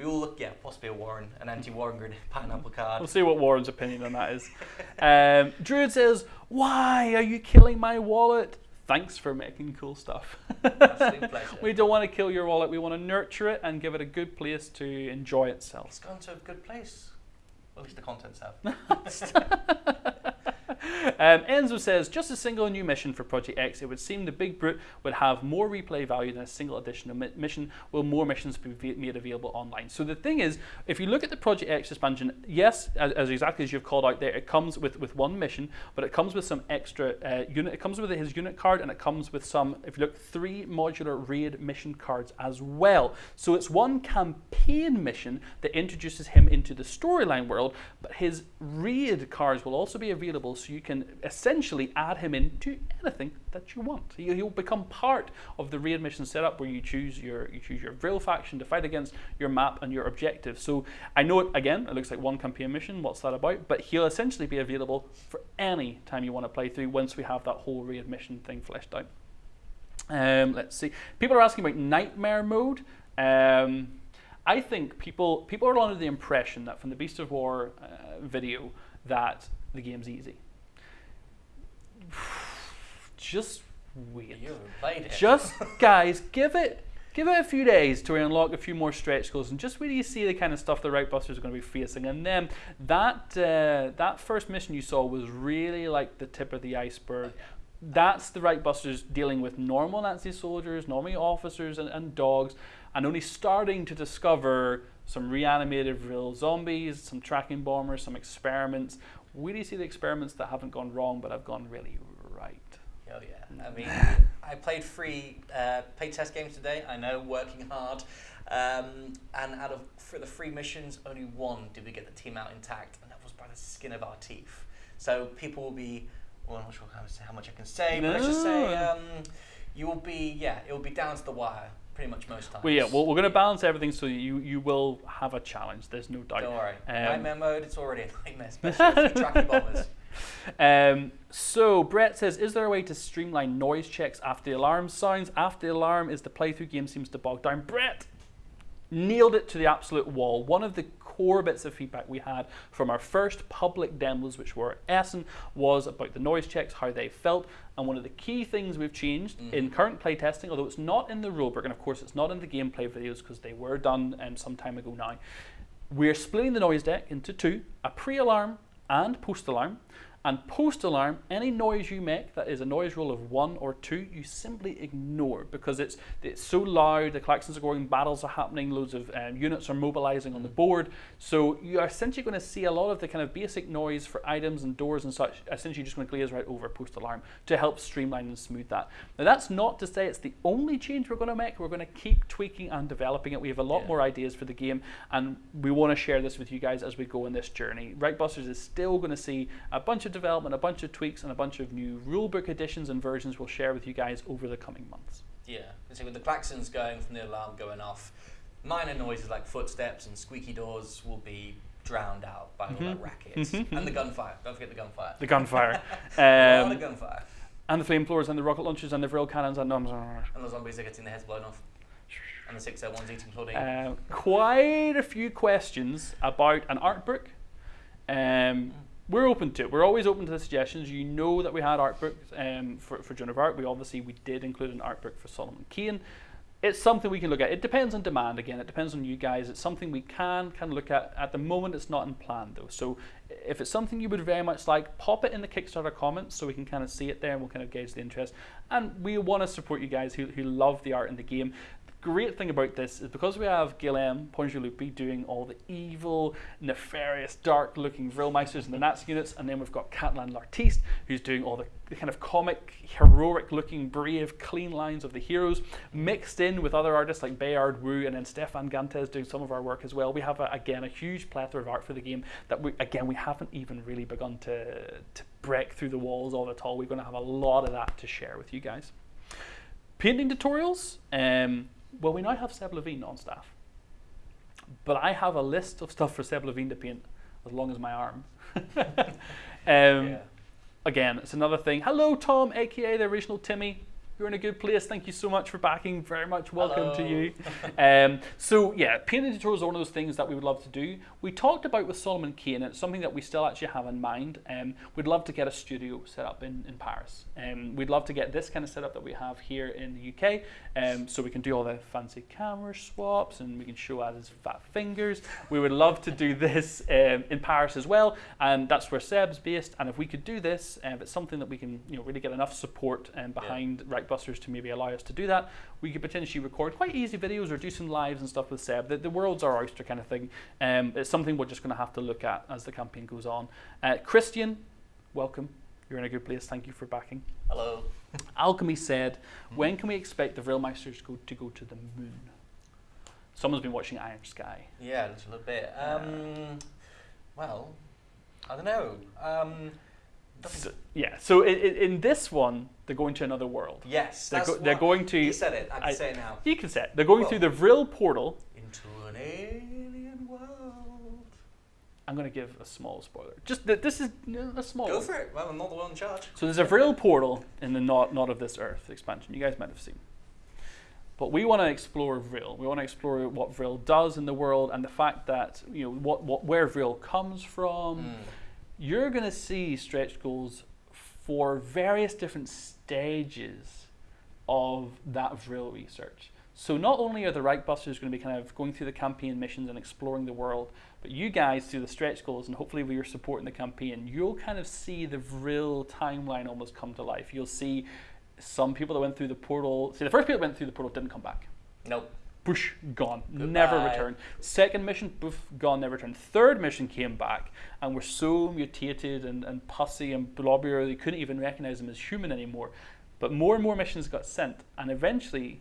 We all look, yeah, possibly a Warren, an anti-Warren grenade, pineapple card. We'll see what Warren's opinion on that is. Um, Druid says, Why are you killing my wallet? Thanks for making cool stuff. Pleasure. we don't want to kill your wallet. We want to nurture it and give it a good place to enjoy itself. It's gone to a good place. At least the contents have. Um, Enzo says, just a single new mission for Project X. It would seem the Big Brute would have more replay value than a single additional mi- mission. Will more missions be made available online? So the thing is, if you look at the Project X expansion, yes, as, as exactly as you've called out there, it comes with, with one mission, but it comes with some extra uh, unit. It comes with his unit card, and it comes with some, if you look, three modular raid mission cards as well. So it's one campaign mission that introduces him into the storyline world, but his raid cards will also be available, so you can essentially add him into anything that you want. He- He'll become part of the raid mission setup where you choose your you choose your Vril faction to fight against your map and your objective. So I know it again. It looks like one campaign mission. What's that about? But he'll essentially be available for any time you want to play through once we have that whole raid mission thing fleshed out. Um, let's see. People are asking about nightmare mode. Um, I think people people are under the impression that from the Beast of War uh, video that the game's easy. Just wait. You played it. Just guys, give it give it a few days to unlock a few more stretch goals, and just wait do you see the kind of stuff the Reichbusters are going to be facing. And then that uh, that first mission you saw was really like the tip of the iceberg. That's the Reichbusters dealing with normal Nazi soldiers, normal officers, and, and dogs, and only starting to discover some reanimated Vril zombies, some tracking bombers, some experiments. Where do you see the experiments that haven't gone wrong but have gone really right? Oh yeah. I mean, I played three uh, play test games today. I know, working hard. Um, and out of for the three missions, only one did we get the team out intact, and that was by the skin of our teeth. So people will be. Well, I'm not sure how, how much I can say, but let's just say No. um, you will be. Yeah, it will be down to the wire pretty much most times. Well, yeah, well, we're going to balance everything so you you will have a challenge. There's no doubt. Don't worry. Um, nightmare mode, it's already a nightmare, especially if you tracking bombers. Um, so Brett says, is there a way to streamline noise checks after the alarm sounds? After the alarm is the playthrough game seems to bog down. Brett nailed it to the absolute wall. One of the core bits of feedback we had from our first public demos, which were Essen, was about the noise checks, how they felt, and one of the key things we've changed in current playtesting, although it's not in the rulebook, and of course it's not in the gameplay videos because they were done um, some time ago now. We're splitting the noise deck into two: a pre-alarm and post-alarm. And post-alarm, any noise you make that is a noise roll of one or two, you simply ignore because it's it's so loud. The klaxons are going, battles are happening, loads of um, units are mobilizing on the board. So you are essentially going to see a lot of the kind of basic noise for items and doors and such. Essentially, just going to glaze right over post-alarm to help streamline and smooth that. Now that's not to say it's the only change we're going to make. We're going to keep tweaking and developing it. We have a lot Yeah. more ideas for the game, and we want to share this with you guys as we go on this journey. Reichbusters is still going to see a bunch of development, a bunch of tweaks, and a bunch of new rulebook additions and versions we'll share with you guys over the coming months. Yeah, and so with the klaxons going from the alarm going off, minor noises like footsteps and squeaky doors will be drowned out by all that racket and the gunfire. Don't forget the gunfire. The gunfire, um, of gunfire, and the flame flamethrowers, and the rocket launchers, and the vril cannons, and um, and the zombies are getting their heads blown off, and the six ones eating Claudine. uh, quite a few questions about an art book. Um, we're open to it. We're always open to the suggestions. You know that we had art books um, for, for Joan of Arc. We obviously we did include an art book for Solomon Kane. It's something we can look at. It depends on demand again. It depends on you guys. It's something we can kind of look at. At the moment, it's not in plan though. So if it's something you would very much like, pop it in the Kickstarter comments so we can kind of see it there and we'll kind of gauge the interest. And we want to support you guys who, who love the art in the game great thing about this is because we have Guillaume Pongelupi doing all the evil, nefarious, dark-looking Vrilmeisters and the Nazi units, and then we've got Catalan L'Artiste who's doing all the, the kind of comic, heroic-looking, brave, clean lines of the heroes, mixed in with other artists like Bayard Wu and then Stefan Gantiez doing some of our work as well. We have, a, again, a huge plethora of art for the game that, we, again, we haven't even really begun to, to break through the walls of it all. We're going to have a lot of that to share with you guys. Painting tutorials. Um, well, we now have Seb Levine on staff. But I have a list of stuff for Seb Levine to paint as long as my arm. um, yeah. Again, it's another thing. Hello, Tom, aka the original Timmy you're in a good place. Thank you so much for backing. Very much welcome Hello. to you. um, so yeah, painting tutorials are one of those things that we would love to do. We talked about with Solomon Kane, and it's something that we still actually have in mind. Um, we'd love to get a studio set up in, in Paris. Um, we'd love to get this kind of setup that we have here in the UK, um, so we can do all the fancy camera swaps and we can show his fat fingers. We would love to do this um, in Paris as well, and that's where Seb's based. And if we could do this, uh, if it's something that we can, you know, really get enough support um, behind yeah. Right Busters to maybe allow us to do that, we could potentially record quite easy videos or do some lives and stuff with Seb. The, the world's our oyster kind of thing. Um, it's something we're just going to have to look at as the campaign goes on. Uh, Christian, welcome. You're in a good place. Thank you for backing. Hello. Alchemy said, when can we expect the Vrilmeisters go to go to the moon? Someone's been watching Iron Sky. Yeah, a little bit. Um, well, I don't know. Um, so, yeah, so in, in, this one, they're going to another world. Yes, they're, go, they're going to. You said it. I can I, say it now. You can say it. They're going through the Vril portal into an alien world. I'm going to give a small spoiler. Just that this is a small. Go for it. Well, I'm not the one in charge. So there's a Vril portal in the not not of this Earth expansion. You guys might have seen. But we want to explore Vril. We want to explore what Vril does in the world and the fact that you know what, what where Vril comes from. Mm you're going to see stretch goals for various different stages of that Vril research. So not only are the Reich Busters going to be kind of going through the campaign missions and exploring the world, but you guys through the stretch goals and hopefully with your support in the campaign, you'll kind of see the Vril timeline almost come to life. You'll see some people that went through the portal. See, the first people that went through the portal didn't come back. Nope boosh, gone, Goodbye. never returned. Second mission, boof, gone, never returned. Third mission came back and were so mutated and, and pussy and blobbier they couldn't even recognize them as human anymore. But more and more missions got sent, and eventually,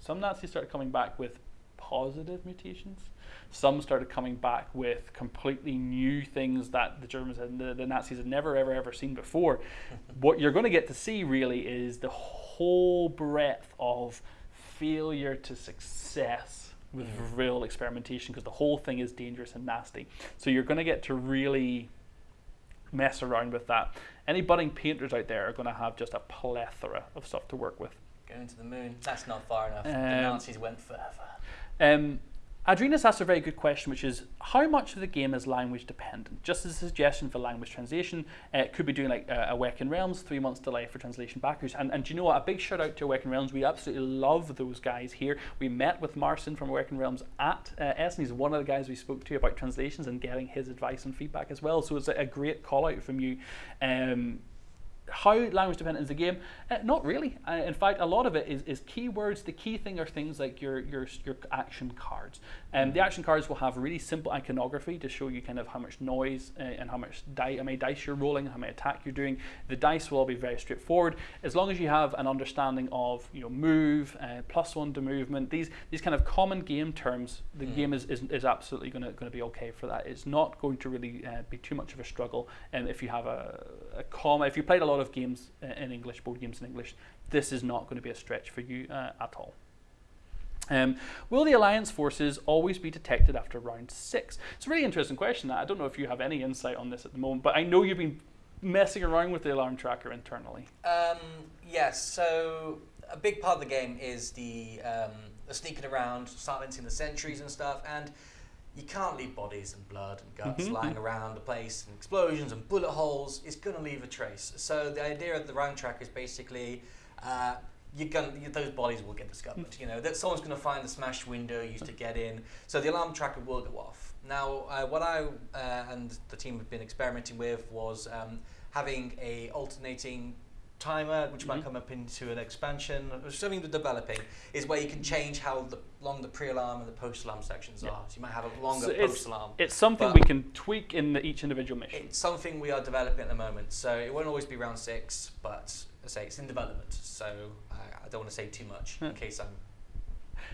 some Nazis started coming back with positive mutations. Some started coming back with completely new things that the Germans and the, the Nazis had never, ever, ever seen before. what you're going to get to see really is the whole breadth of failure to success with mm. real experimentation because the whole thing is dangerous and nasty. So you're going to get to really mess around with that. Any budding painters out there are going to have just a plethora of stuff to work with. Going to the moon, that's not far enough. Um, the Nazis went further. Um, Adrena's asked a very good question, which is how much of the game is language dependent? Just as a suggestion for language translation, uh, it could be doing like uh, Awaken Realms, three months delay for translation backers. And, and do you know what? A big shout out to Awaken Realms. We absolutely love those guys here. We met with Marcin from Awaken Realms at uh, Essen. He's one of the guys we spoke to about translations and getting his advice and feedback as well. So it's a, a great call out from you. Um, how language dependent is the game? Uh, not really. Uh, in fact, a lot of it is, is keywords. The key thing are things like your your, your action cards. Um, the action cards will have really simple iconography to show you kind of how much noise uh, and how much die, how many dice you're rolling, how many attack you're doing. The dice will all be very straightforward as long as you have an understanding of you know move, uh, plus one to movement. These these kind of common game terms. The mm. game is, is, is absolutely going to going to be okay for that. It's not going to really uh, be too much of a struggle. And um, if you have a, a comma, if you played a lot lot of games in English, board games in English, this is not going to be a stretch for you uh, at all. Um, will the Alliance forces always be detected after round six? It's a really interesting question. I don't know if you have any insight on this at the moment, but I know you've been messing around with the alarm tracker internally. Um, yes, so a big part of the game is the, um, the sneaking around, silencing the sentries and stuff, and you can't leave bodies and blood and guts Mhm. lying around the place and explosions and bullet holes. It's going to leave a trace. So the idea of the round track is basically. Uh, you're gonna, you, those bodies will get discovered. You know that someone's going to find the smashed window used to get in. So the alarm tracker will go off. Now, uh, what I uh, and the team have been experimenting with was um, having a alternating timer, which might Mhm. come up into an expansion. or Something we're developing is where you can change how the, long the pre-alarm and the post-alarm sections Yeah. are. So you might have a longer so post-alarm. It's something we can tweak in the, each individual mission. It's something we are developing at the moment, so it won't always be round six, but I say it's in development. So I, I don't want to say too much Yeah. in case I'm,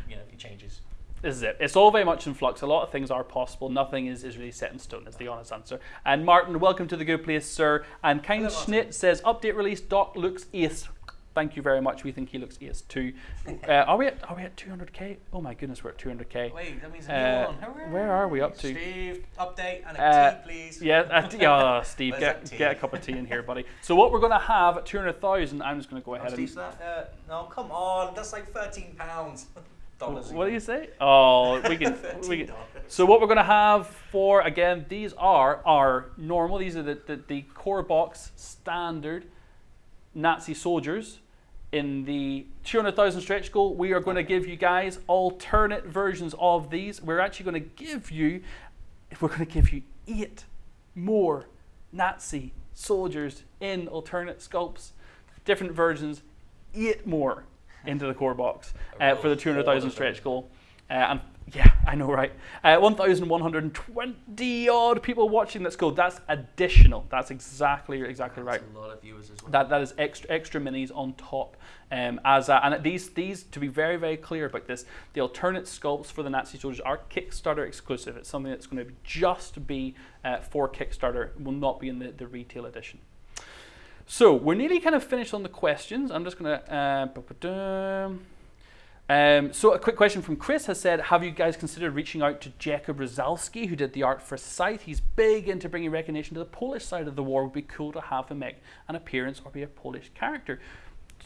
you know, it changes. This is it. It's all very much in flux. A lot of things are possible. Nothing is, is really set in stone, is the honest answer. And Martin, welcome to the good place, sir. And Kind Hello, Martin. Schnit says, update release, Doc looks ace. Thank you very much. We think he looks ace too. Uh, are we at are we at 200k? Oh my goodness, we're at 200k. Wait, that means a Uh, one. Where are we up to? Steve, update and a Uh, tea, please. Yeah, uh, t- yeah, Steve, get, tea? get a cup of tea in here, buddy. So what we're going to have at 200,000, I'm just going to go Oh, ahead and Steve's that? Uh, no, come on. That's like thirteen pounds. Dollars. What do you say? Oh, we can. we can. So what we're going to have for again, these are our normal. These are the, the, the core box standard Nazi soldiers. In the 200,000 stretch goal, we are going to give you guys alternate versions of these. We're actually going to give you, we're going to give you eight more Nazi soldiers in alternate sculpts, different versions, eight more into the core box uh, for the 200,000 stretch goal. Uh, and yeah, I know, right? Uh, 1,120 odd people watching. That's good. That's additional. That's exactly exactly right. That's a lot of viewers as well. That that is extra extra minis on top. Um, as a, and these these to be very very clear about this, the alternate sculpts for the Nazi soldiers are Kickstarter exclusive. It's something that's going to just be uh, for Kickstarter. It will not be in the, the retail edition. So we're nearly kind of finished on the questions. I'm just going to. Uh, um, so a quick question from Chris has said, have you guys considered reaching out to Jakub Rozalski, who did the art for Scythe? He's big into bringing recognition to the Polish side of the war. It would be cool to have him make an appearance or be a Polish character.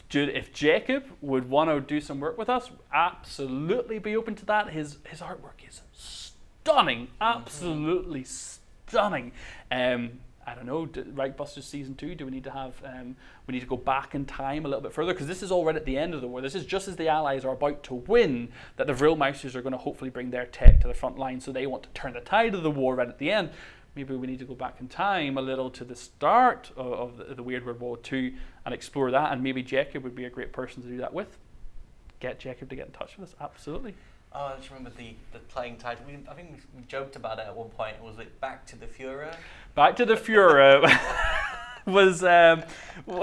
Dude, if Jacob would want to do some work with us, absolutely be open to that. His his artwork is stunning, absolutely stunning. Um, I don't know, d- Reich Busters season two, do we need to have, um, we need to go back in time a little bit further? Because this is already at the end of the war. This is just as the Allies are about to win that the Vrilmeisters are going to hopefully bring their tech to the front line. So they want to turn the tide of the war right at the end. Maybe we need to go back in time a little to the start of, of the, the Weird World War II and explore that. And maybe Jacob would be a great person to do that with. Get Jacob to get in touch with us. Absolutely. Oh, I just remember the, the playing title. We, I think we, we joked about it at one point. It was it Back to the Führer? Back to the Führer was um,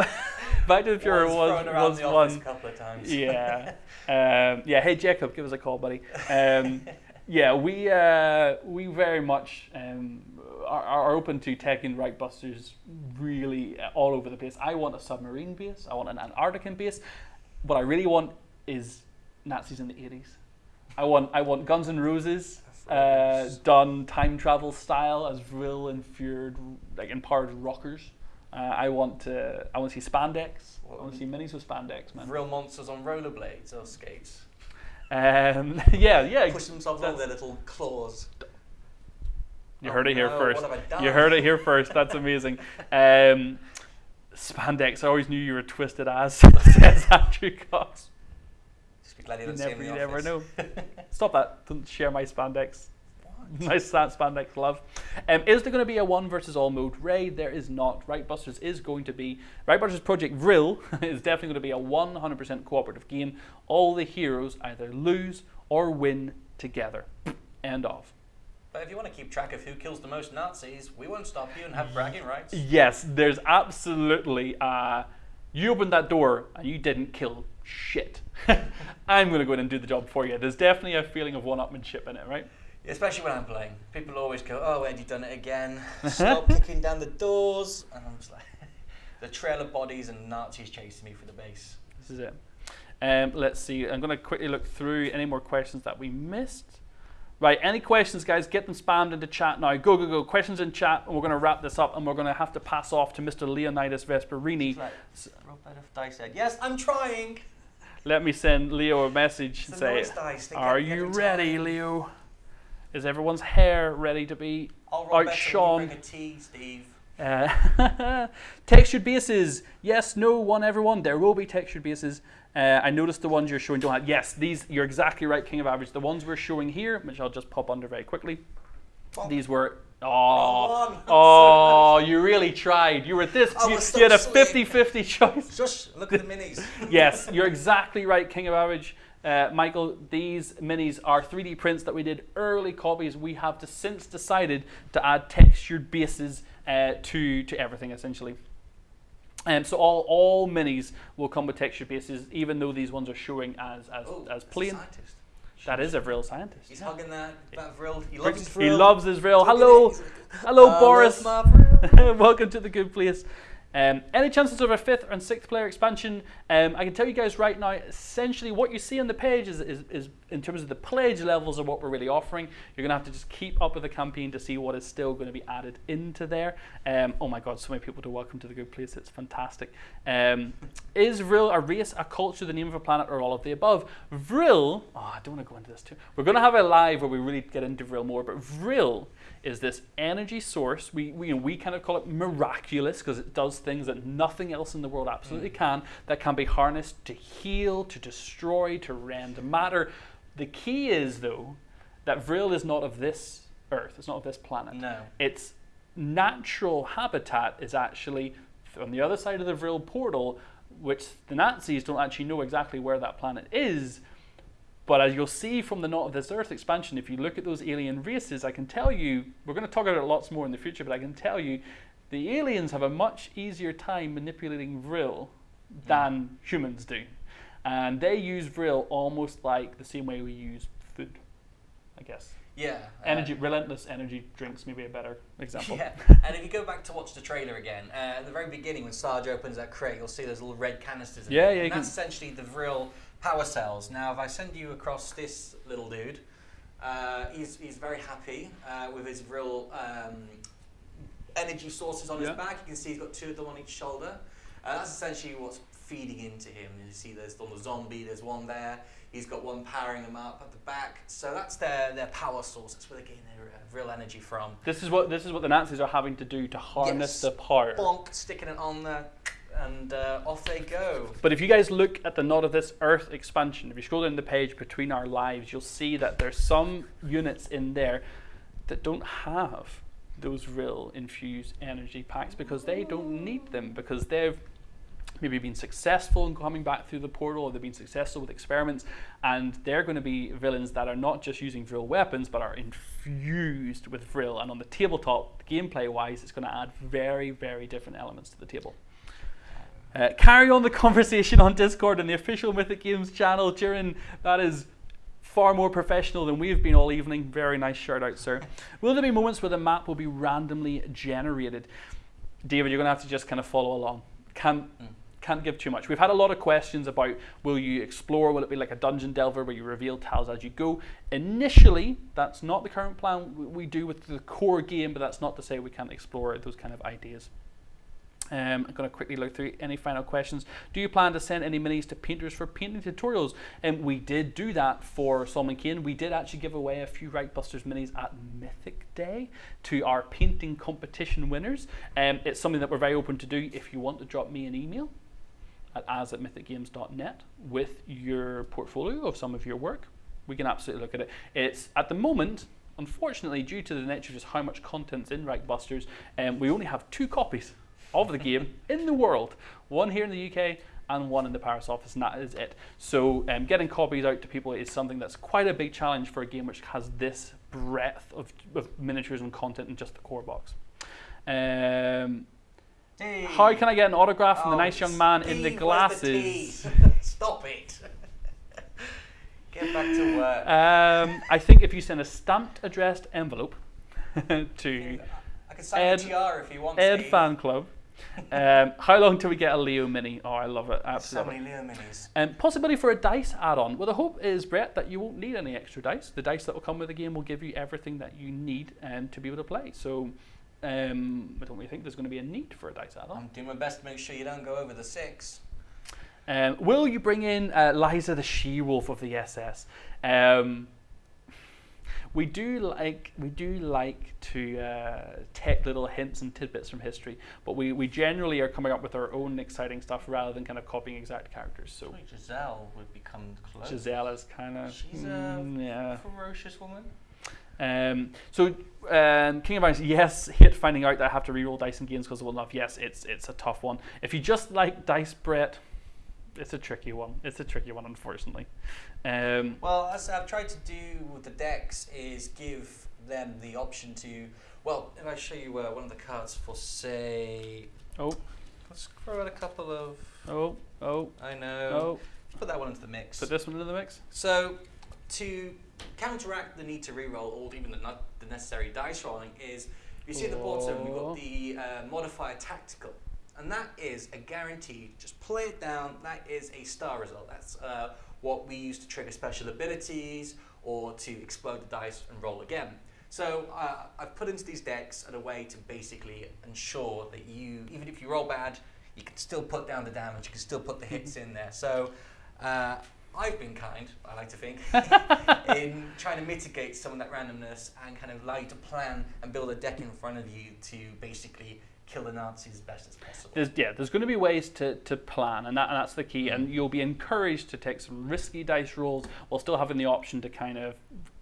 Back to the Führer Was was was the one. a couple of times. Yeah, um, yeah. Hey Jacob, give us a call, buddy. Um, yeah, we uh, we very much um, are, are open to taking Reich Busters really uh, all over the place. I want a submarine base. I want an Antarctican base. What I really want is Nazis in the eighties. I want I want Guns N' Roses uh, done time travel style as real infuriated like empowered rockers. Uh, I want to I want to see spandex. I want to see minis with spandex, man. Real monsters on rollerblades or skates. Um, yeah, yeah. Push themselves on their little claws. You Oh heard it here no, first. what have I done? You heard it here first. That's amazing. Um, spandex. I always knew you were twisted as says Andrew Cox. Glad you You never, you never know. Stop that. Don't share my spandex. My sa- spandex love. Um, is there going to be a one versus all mode raid? There is not. Reich Busters is going to be. Reich Busters Project Vril is definitely going to be a 100% cooperative game. All the heroes either lose or win together. End of. But if you want to keep track of who kills the most Nazis, we won't stop you and have bragging rights. Yes, there's absolutely. Uh, you opened that door and you didn't kill shit. I'm going to go in and do the job for you. There's definitely a feeling of one-upmanship in it, right? Especially when I'm playing. People always go, oh, you've done it again. Stop kicking down the doors. And I'm just like, the trail of bodies and Nazis chasing me for the base. This is it. Um, let's see. I'm going to quickly look through any more questions that we missed. Right, any questions, guys? Get them spammed into chat now. Go, go, go. Questions in chat, and we're going to wrap this up, and we're going to have to pass off to Mr. Leonidas Vesperini. Like, Robert Dice said, yes, I'm trying. Let me send Leo a message and say. Are you ready, time." Leo? Is everyone's hair ready to be I'll roll better when you outshone? bring a tea, Steve. Uh, textured bases. Yes, no, one, everyone. There will be textured bases. Uh, I noticed the ones you're showing don't have. Yes, these. You're exactly right, King of Average. The ones we're showing here, which I'll just pop under very quickly. Bonk. These were. Oh, oh, you really tried. You were at this. You, was you had a so 50 50 choice. Shush, look at the minis. yes, you're exactly right, King of Average. Uh, Michael, these minis are 3D prints that we did early copies. We have to, since decided to add textured bases uh, to, to everything essentially. Um, so all, all minis will come with textured bases, even though these ones are showing as, as, Oh, as plain. scientist. That is a real scientist. He's hugging that, that vril. He loves his He loves his Vril. Hello, hello, I Boris. vril. Welcome to the good place. Um, any chances of a fifth and sixth player expansion? Um, I can tell you guys right now, essentially what you see on the page is, is, is in terms of the pledge levels of what we're really offering. You're going to have to just keep up with the campaign to see what is still going to be added into there. Um, oh my god, so many people to welcome to the good place. It's fantastic. Um, is Vril a race, a culture, the name of a planet, or all of the above? Vril, oh, I don't want to go into this too. We're going to have a live where we really get into Vril more, but Vril is this energy source. We, we, we kind of call it miraculous because it does things that nothing else in the world absolutely mm. can, that can be harnessed to heal, to destroy, to rend matter. The key is, though, that Vril is not of this Earth, it's not of this planet. No. Its natural habitat is actually on the other side of the Vril portal, which the Nazis don't actually know exactly where that planet is. But as you'll see from the Not of This Earth expansion, if you look at those alien races, I can tell you, we're going to talk about it lots more in the future, but I can tell you, the aliens have a much easier time manipulating Vril than humans do. And they use Vril almost like the same way we use food, I guess. Yeah. uh, Energy, relentless energy drinks, maybe a better example. Yeah, and if you go back to watch the trailer again, uh, at the very beginning when Sarge opens that crate, you'll see those little red canisters. Yeah, yeah, And that's essentially the Vril power cells. Now, if I send you across this little dude, uh, he's, he's very happy uh, with his Vril um, energy sources on Yeah. his back. You can see he's got two of them on each shoulder. Uh, that's essentially what's feeding into him. You see, there's on the zombie. There's one there. He's got one powering them up at the back. So that's their their power source. That's where they're getting their uh, Vril energy from. This is what this is what the Nazis are having to do to harness Yes. the power. bonk, sticking it on there, and uh, off they go. But if you guys look at the Not of This Earth expansion, if you scroll down the page between our lives, you'll see that there's some units in there that don't have those Vril infused energy packs because they don't need them because they've maybe been successful in coming back through the portal or they've been successful with experiments. And they're going to be villains that are not just using Vril weapons but are infused with Vril and on the tabletop gameplay wise it's going to add very very different elements to the table uh, carry on the conversation on Discord and the official Mythic Games channel. Jiren, that is far more professional than we've been all evening. Very nice shout out, sir. Will there be moments where the map will be randomly generated? David, you're going to have to just kind of follow along. Can't, can't give too much. We've had a lot of questions about will you explore? Will it be like a dungeon delver where you reveal tiles as you go? Initially, that's not the current plan we do with the core game, but that's not to say we can't explore those kind of ideas. Um, I'm going to quickly look through any final questions. Do you plan to send any minis to painters for painting tutorials? And we did do that for Solomon Kane. We did actually give away a few Reichbusters minis at Mythic Day to our painting competition winners. Um, it's something that we're very open to do if you want to drop me an email at as at mythicgames.net with your portfolio of some of your work. We can absolutely look at it. It's at the moment, unfortunately, due to the nature of just how much content's in Reichbusters, um, we only have two copies of the game in the world. One here in the UK and one in the Paris office, and that is it. So um, getting copies out to people is something that's quite a big challenge for a game which has this breadth of, of miniatures and content in just the core box. Um, Hey. how can I get an autograph from the Oh, nice young man in the the glasses? tea? Stop it. Get back to work. Um, I think if you send a stamped addressed envelope to I can sign Ed- if you want. Ed Steve. Fan Club, um, how long till we get a Leo Mini? Oh, I love it, Absolutely. So many Leo minis. Um, possibility for a dice add-on. Well, the hope is, Brett, that you won't need any extra dice. The dice that will come with the game will give you everything that you need um, to be able to play. So, um, I don't really think there's going to be a need for a dice add-on. I'm doing my best to make sure you don't go over the six. Um, will you bring in uh, Liza the she-wolf of the SS? Um, we do like we do like to uh, take little hints and tidbits from history, but we, we generally are coming up with our own exciting stuff rather than kind of copying exact characters. So Wait, Giselle would become close. Giselle is kind of She's a yeah. ferocious woman. Um, so um, King of Ice, yes, hit finding out that I have to reroll dice in games because of enough. Yes, it's it's a tough one. If you just like dice, Brett, it's a tricky one. It's a tricky one, unfortunately. Um, Well, as I've tried to do with the decks is give them the option to. Well, if I show you uh, one of the cards for say, oh, let's throw out a couple of. oh, oh, I know. oh. Put that one into the mix. Put this one into the mix. So, to counteract the need to reroll or even the, not the necessary dice rolling is, you see at the bottom we've got the uh, modifier tactical, and that is a guarantee. Just play it down. That is a star result. That's uh, what we use to trigger special abilities or to explode the dice and roll again. So uh, I've put into these decks a way to basically ensure that you, even if you roll bad, you can still put down the damage. You can still put the hits in there. So. Uh, I've been kind, I like to think, in trying to mitigate some of that randomness and kind of allow you to plan and build a deck in front of you to basically kill the Nazis as best as possible. There's, yeah, there's going to be ways to, to plan, and, that, and that's the key. And mm. you'll be encouraged to take some risky dice rolls while still having the option to kind of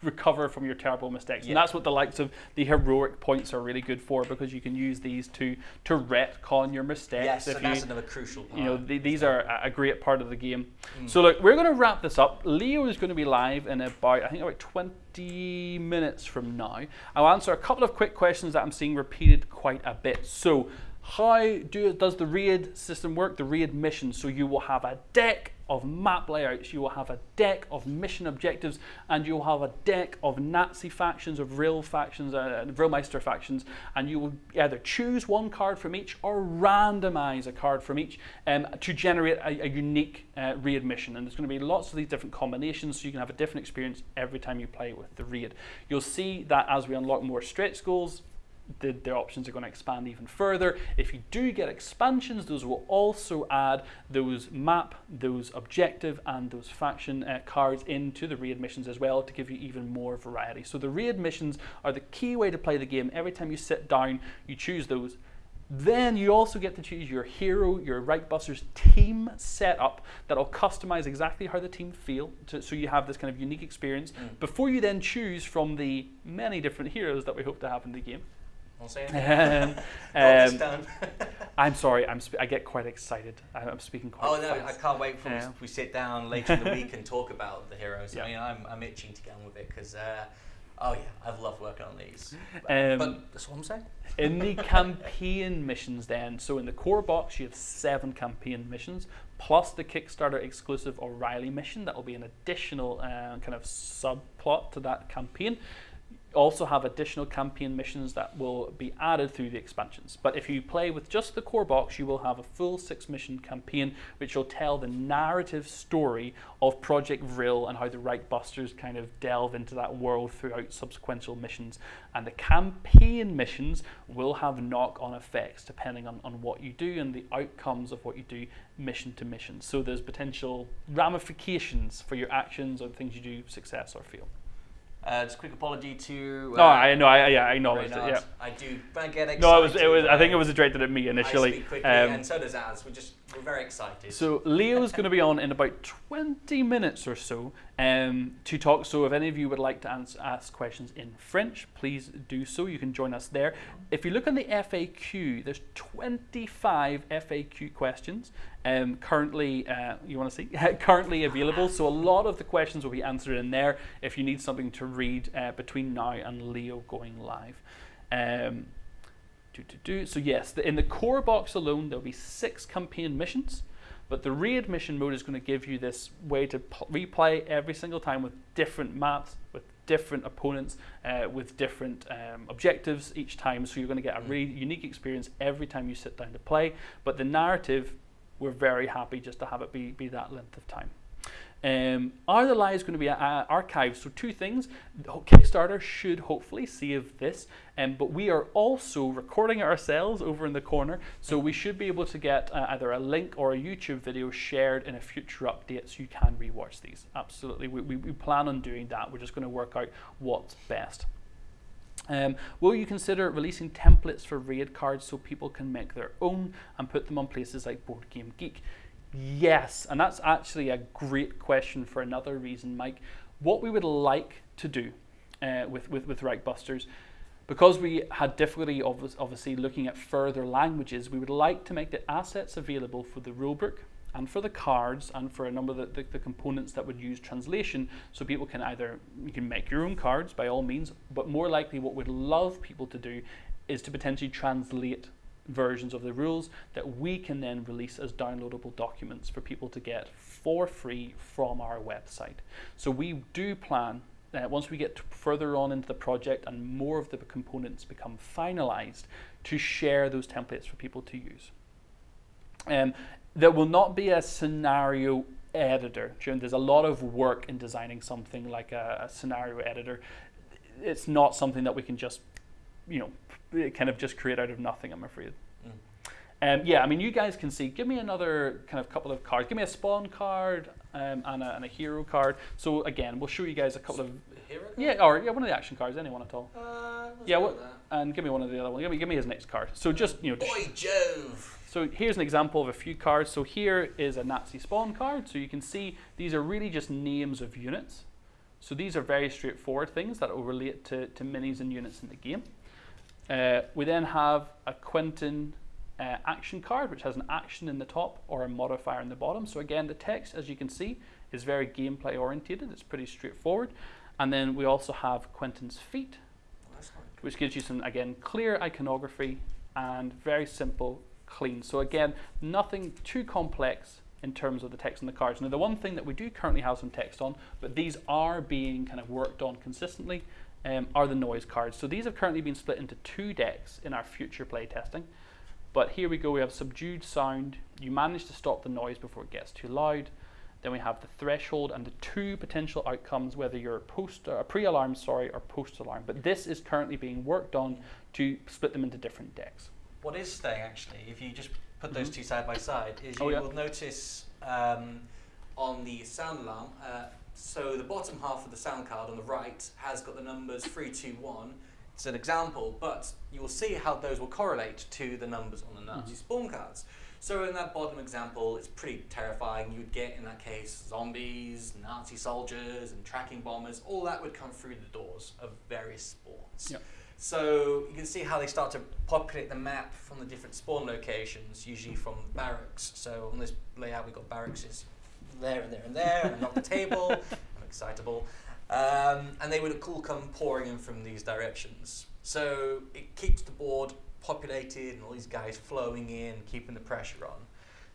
recover from your terrible mistakes. Yeah. And that's what the likes of the heroic points are really good for because you can use these to to retcon your mistakes. yes, if and you, that's another crucial part. you know, the, these are a- a great part of the game. Mm. So look, we're going to wrap this up. Leo is going to be live in about I think about 20 minutes from now. I'll answer a couple of quick questions that I'm seeing repeated quite a bit. So, how do does the raid system work? The raid mission. So you will have a deck of map layouts, you will have a deck of mission objectives, and you will have a deck of Nazi factions, of Vril factions, uh, Vrilmeister factions, and you will either choose one card from each or randomize a card from each um, to generate a, a unique uh, raid mission. And there's going to be lots of these different combinations, so you can have a different experience every time you play with the raid. You'll see that as we unlock more stretch goals, the, the options are going to expand even further. If you do get expansions, those will also add those map, those objective, and those faction uh, cards into the raid missions as well to give you even more variety. So the raid missions are the key way to play the game. Every time you sit down, you choose those. Then you also get to choose your hero, your Reich Buster's team setup that'll customize exactly how the team feel, to, so you have this kind of unique experience Mm. before you then choose from the many different heroes that we hope to have in the game. Won't say anything. Um, um. I'm sorry, I'm sp- I get quite excited. I- I'm speaking quite oh no, I can't wait for Yeah. we sit down later in the week and talk about the heroes. Yeah. I mean, I'm, I'm itching to get on with it because, uh, oh yeah, I've loved working on these. Um, but that's what I'm saying. in the campaign missions then so in the core box you have seven campaign missions plus the kickstarter exclusive o'reilly mission that will be an additional uh, kind of subplot to that campaign also have additional campaign missions that will be added through the expansions. But if you play with just the core box, you will have a full six mission campaign which will tell the narrative story of Project Vril and how the Reich Busters kind of delve into that world throughout subsequent missions. And the campaign missions will have knock on effects depending on, on what you do and the outcomes of what you do mission to mission. So there's potential ramifications for your actions or things you do, success or fail. Uh, just a quick apology to. No, I know, I, yeah, I acknowledged it. Yeah. I do. I get excited. No, it was. It was. I uh, think it was directed at me I initially. speak quickly, Um, and so does Az. We're just we're very excited. so Leo's going to be on in about 20 minutes or so um, to talk. So if any of you would like to ask questions in French, please do so. You can join us there. If you look on the FAQ, there's 25 FAQ questions um, currently. Uh, you want to see currently available. So a lot of the questions will be answered in there. If you need something to read uh, between now and Leo going live. Um, do, do, do. So yes, the, in the core box alone, there'll be six campaign missions, but the raid mission mode is going to give you this way to replay every single time with different maps, with different opponents, uh, with different um, objectives each time. So you're going to get a Mm. really unique experience every time you sit down to play. But the narrative, we're very happy just to have it be, be that length of time. Um, are the lives going to be uh, archived? So two things. Kickstarter should hopefully save this, um, but we are also recording it ourselves over in the corner, so we should be able to get uh, either a link or a YouTube video shared in a future update so you can rewatch these. Absolutely, we, we, we plan on doing that. We're just going to work out what's best. Um, will you consider releasing templates for raid cards so people can make their own and put them on places like Board Game Geek? Yes, and that's actually a great question for another reason, Mike. What we would like to do uh, with, with, with Reichbusters, because we had difficulty obviously looking at further languages, we would like to make the assets available for the rulebook and for the cards and for a number of the, the, the, components that would use translation so people can either you can make your own cards by all means but more likely what we'd love people to do is to potentially translate versions of the rules that we can then release as downloadable documents for people to get for free from our website. So we do plan uh, once we get further on into the project and more of the components become finalized to share those templates for people to use. Um, there will not be a scenario editor. There's a lot of work in designing something like a, a scenario editor. It's not something that we can just, you know, kind of just create out of nothing, I'm afraid. Mm. Um, yeah, I mean, you guys can see, give me another kind of couple of cards. Give me a spawn card um, and, a, and, a, hero card. So again, we'll show you guys a couple of... Hero yeah, or yeah, one of the action cards, anyone at all. Uh, yeah, and give me one of the other ones. Give me, give me his next card. So just, you know... Boy, Jove! So here's an example of a few cards. So here is a Nazi spawn card. So you can see these are really just names of units. So these are very straightforward things that will relate to, to minis and units in the game. Uh, we then have a Quentin uh, action card, which has an action in the top or a modifier in the bottom. So again, the text, as you can see, is very gameplay orientated. It's pretty straightforward. And then we also have Quentin's feat, which gives you some, again, clear iconography and very simple, clean. So again, nothing too complex in terms of the text on the cards. Now, the one thing that we do currently have some text on, but these are being kind of worked on consistently, um, are the noise cards. So these have currently been split into two decks in our future play testing. But here we go, we have subdued sound. You manage to stop the noise before it gets too loud. Then we have the threshold and the two potential outcomes, whether you're post, uh, pre-alarm, sorry, or post-alarm. But this is currently being worked on to split them into different decks. What is staying actually, if you just put those mm -hmm. two side by side, is oh, you yeah. will notice um, on the sound alarm, uh, so the bottom half of the sound card on the right has got the numbers 3, 2, 1. It's an example, but you will see how those will correlate to the numbers on the Nazi mm -hmm. spawn cards. So in that bottom example, it's pretty terrifying. You'd get, in that case, zombies, Nazi soldiers, and tracking bombers. All that would come through the doors of various spawns. Yep. So you can see how they start to populate the map from the different spawn locations, usually from barracks. So on this layout, we've got barracks there and there and there, and not the table. I'm excitable. Um, and they would all come pouring in from these directions. So it keeps the board populated and all these guys flowing in, keeping the pressure on.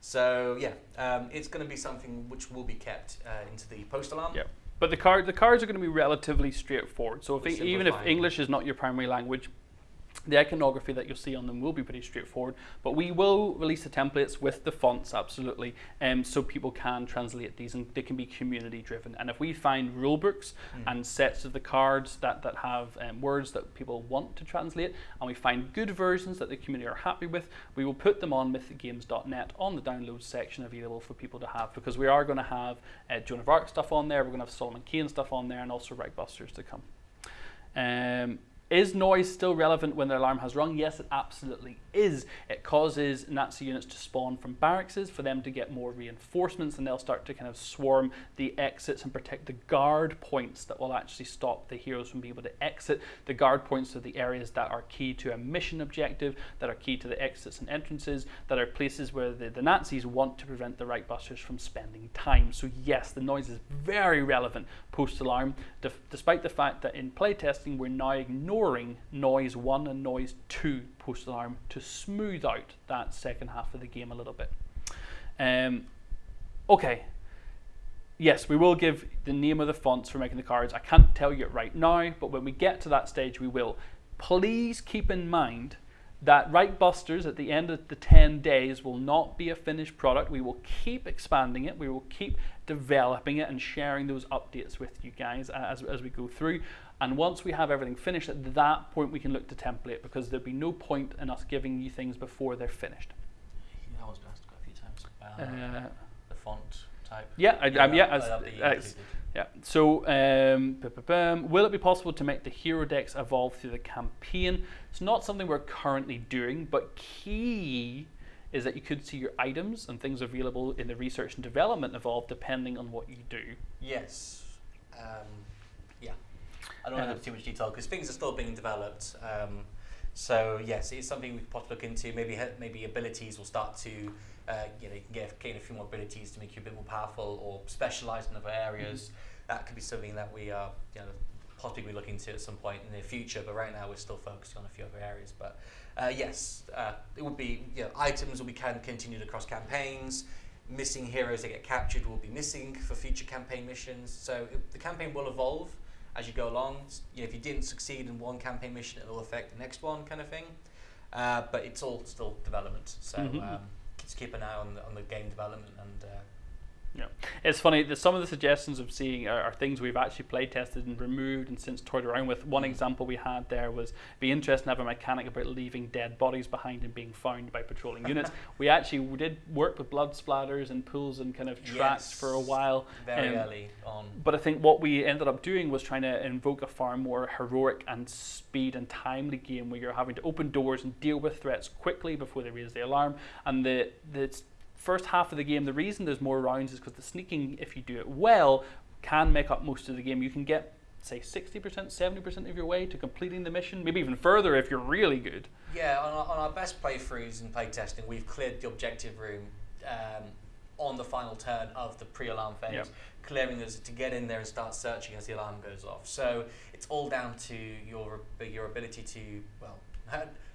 So yeah, um, it's going to be something which will be kept uh, into the post alarm. Yeah. But the card the cards are going to be relatively straightforward. So if even if English is not your primary language, the iconography that you'll see on them will be pretty straightforward, but we will release the templates with the fonts, absolutely, um, so people can translate these and they can be community driven. And if we find rule books mm. and sets of the cards that, that have um, words that people want to translate, and we find good versions that the community are happy with, we will put them on mythicgames.net on the download section available for people to have, because we are going to have uh, Joan of Arc stuff on there, we're going to have Solomon Kane stuff on there, and also Reichbusters to come. Um, is noise still relevant when the alarm has rung? Yes, it absolutely is. It causes Nazi units to spawn from barracks for them to get more reinforcements and they'll start to kind of swarm the exits and protect the guard points that will actually stop the heroes from being able to exit. The guard points are the areas that are key to a mission objective, that are key to the exits and entrances, that are places where the, the Nazis want to prevent the Reichbusters from spending time. So yes, the noise is very relevant post-alarm, despite the fact that in playtesting we're now ignoring noise 1 and noise 2 post alarm to smooth out that second half of the game a little bit. Um, okay, yes, we will give the name of the fonts for making the cards. I can't tell you it right now, but when we get to that stage, we will. Please keep in mind that Reich Busters at the end of the 10 days will not be a finished product. We will keep expanding it. We will keep developing it and sharing those updates with you guys as, as we go through. And once we have everything finished, at that point we can look to template because there'd be no point in us giving you things before they're finished. Yeah, I was asked quite a few times about Uh, the font type. yeah, I, um, yeah, as, that'll be included. Yeah. So, um, bu- bu- bum. will it be possible to make the hero decks evolve through the campaign? It's not something we're currently doing, but key is that you could see your items and things available in the research and development evolve depending on what you do. Yes. Um, yeah. I don't want to go into too much detail because things are still being developed. Um, so yes, it's something we could possibly look into. Maybe maybe abilities will start to, uh, you know, you can get gain a few more abilities to make you a bit more powerful or specialize in other areas. That could be something that we are, you know, possibly looking into at some point in the future. But right now we're still focusing on a few other areas. But uh, yes, uh, it would be you know, items will be can continued across campaigns. Missing heroes that get captured will be missing for future campaign missions. So it, the campaign will evolve as you go along. You know, if you didn't succeed in one campaign mission, it'll affect the next one, kind of thing. Uh, but it's all still development. So Mhm. um, just keep an eye on the, on the game development and. Uh, Yeah, it's funny that some of the suggestions of seeing are, are things we've actually play tested and removed and since toyed around with. One example we had there was be interesting to have a mechanic about leaving dead bodies behind and being found by patrolling units. we actually did work with blood splatters and pools and kind of tracks for a while. very Um, early on. But I think what we ended up doing was trying to invoke a far more heroic and speed and timely game where you're having to open doors and deal with threats quickly before they raise the alarm. And the the first half of the game, the reason there's more rounds is because the sneaking, if you do it well, can make up most of the game. You can get say 60%, 70% of your way to completing the mission, maybe even further if you're really good. Yeah, on our, on our best playthroughs and playtesting, we've cleared the objective room um, on the final turn of the pre-alarm phase, Yep. clearing us to get in there and start searching as the alarm goes off. So it's all down to your your ability to well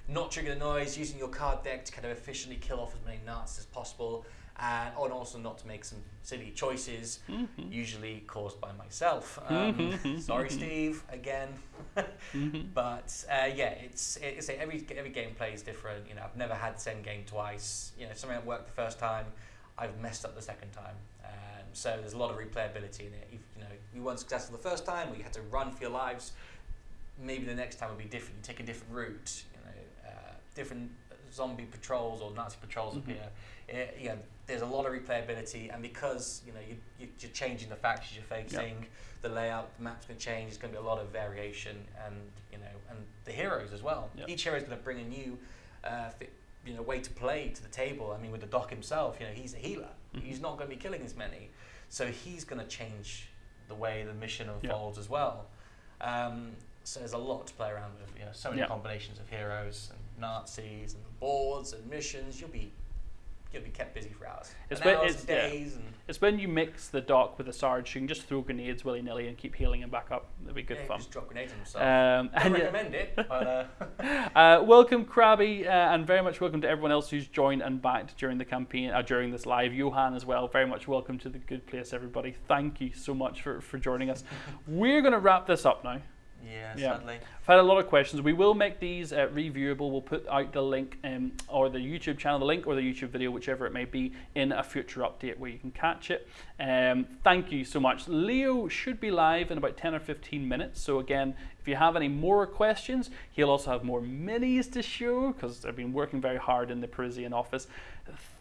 not trigger the noise, using your card deck to kind of efficiently kill off as many Nazis as possible, and, and also not to make some silly choices, Mhm. usually caused by myself. Um, Mhm. sorry, Steve, again. Mhm. But uh, yeah, it's it's every every gameplay is different. You know, I've never had the same game twice. You know, something that worked the first time, I've messed up the second time. Um, so there's a lot of replayability in it. If, you know, you weren't successful the first time, or you had to run for your lives. Maybe the next time would be different. You take a different route. Different zombie patrols or Nazi patrols Mhm. appear. It, you know, there's a lot of replayability, and because you know you, you, you're changing the factions you're facing, the layout, the map's going to change. There's going to be a lot of variation, and you know, and the heroes as well. Yep. Each hero is going to bring a new, uh, fi- you know, way to play to the table. I mean, with the Doc himself, you know, he's a healer. Mhm. He's not going to be killing as many, so he's going to change the way the mission Yep. unfolds as well. Um, so there's a lot to play around with. You know, so many Yep. combinations of heroes and Nazis and boards and missions. You'll be you'll be kept busy for hours, It's been- hours, it's- yeah. days, and It's when you mix the Doc with the Sarge, you can just throw grenades willy nilly and keep healing him back up. It'll be good yeah, fun. just drop grenades on himself. Um, yeah- recommend it, but uh, Uh, welcome, Krabby, uh, and very much welcome to everyone else who's joined and backed during the campaign, uh, during this live. Johan as well, very much welcome to the good place, everybody. Thank you so much for, for joining us. We're going to wrap this up now. Yeah, Yeah. sadly. I've had a lot of questions. We will make these uh, reviewable. We'll put out the link um, or the YouTube channel, the link or the YouTube video, whichever it may be, in a future update where you can catch it. Um, thank you so much. Leo should be live in about 10 or 15 minutes. So, again, if you have any more questions, he'll also have more minis to show because I've been working very hard in the Parisian office.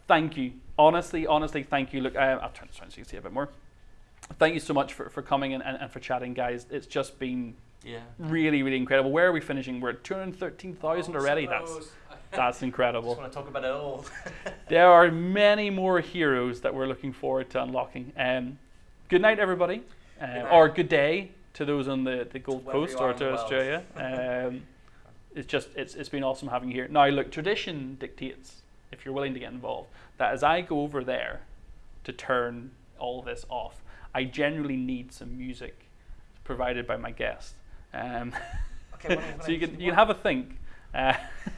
Thank you. Honestly, honestly, thank you. Look, uh, I'll turn this around so you can see a bit more. Thank you so much for, for coming and, and, and for chatting, guys. It's just been Yeah. really, really incredible. Where are we finishing? We're at 213,000 already. That's that's just incredible. want to talk about it all. There are many more heroes that we're looking forward to unlocking. Um, good night, everybody, uh, night. or good day to those on the, the Gold Wherever Coast or to. Australia. Um, it's just it's it's been awesome having you here. Now, look, tradition dictates if you're willing to get involved that as I go over there to turn all this off, I generally need some music provided by my guest. Um, Okay, so you can you can have a think Uh,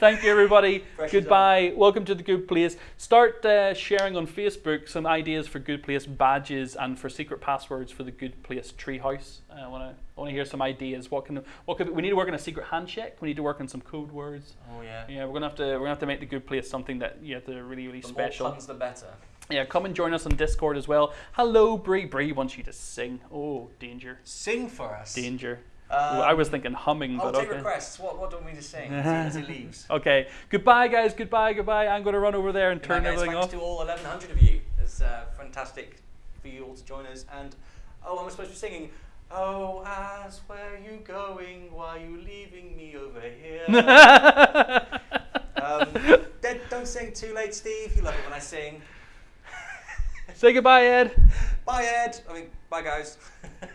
thank you, everybody. As Goodbye. Welcome to the Good Place. Start uh, sharing on Facebook some ideas for Good Place badges and for secret passwords for the Good Place treehouse. Uh, I want to want to hear some ideas. What can what could we need to work on a secret handshake? We need to work on some code words. Oh yeah. Yeah, we're gonna have to we're gonna have to make the Good Place something that you have to really really The special. more puns, the better. Yeah, come and join us on Discord as well. Hello, Bree. Bree wants you to sing. Oh, danger, Sing for us. danger. Um, Ooh, I was thinking humming, I'll but take okay. requests. What, what do we need to sing as he, leaves? Okay, goodbye, guys. Goodbye, goodbye. I'm going to run over there and Good night, turn guys. everything Thanks off. to all 1,100 of you. It's uh, fantastic for you all to join us. And oh, I'm supposed to be singing. Oh, ass, where you going? Why you leaving me over here? um, don't sing too late, Steve. You love it when I sing. Say goodbye, Ed. Bye, Ed. I mean, bye, guys.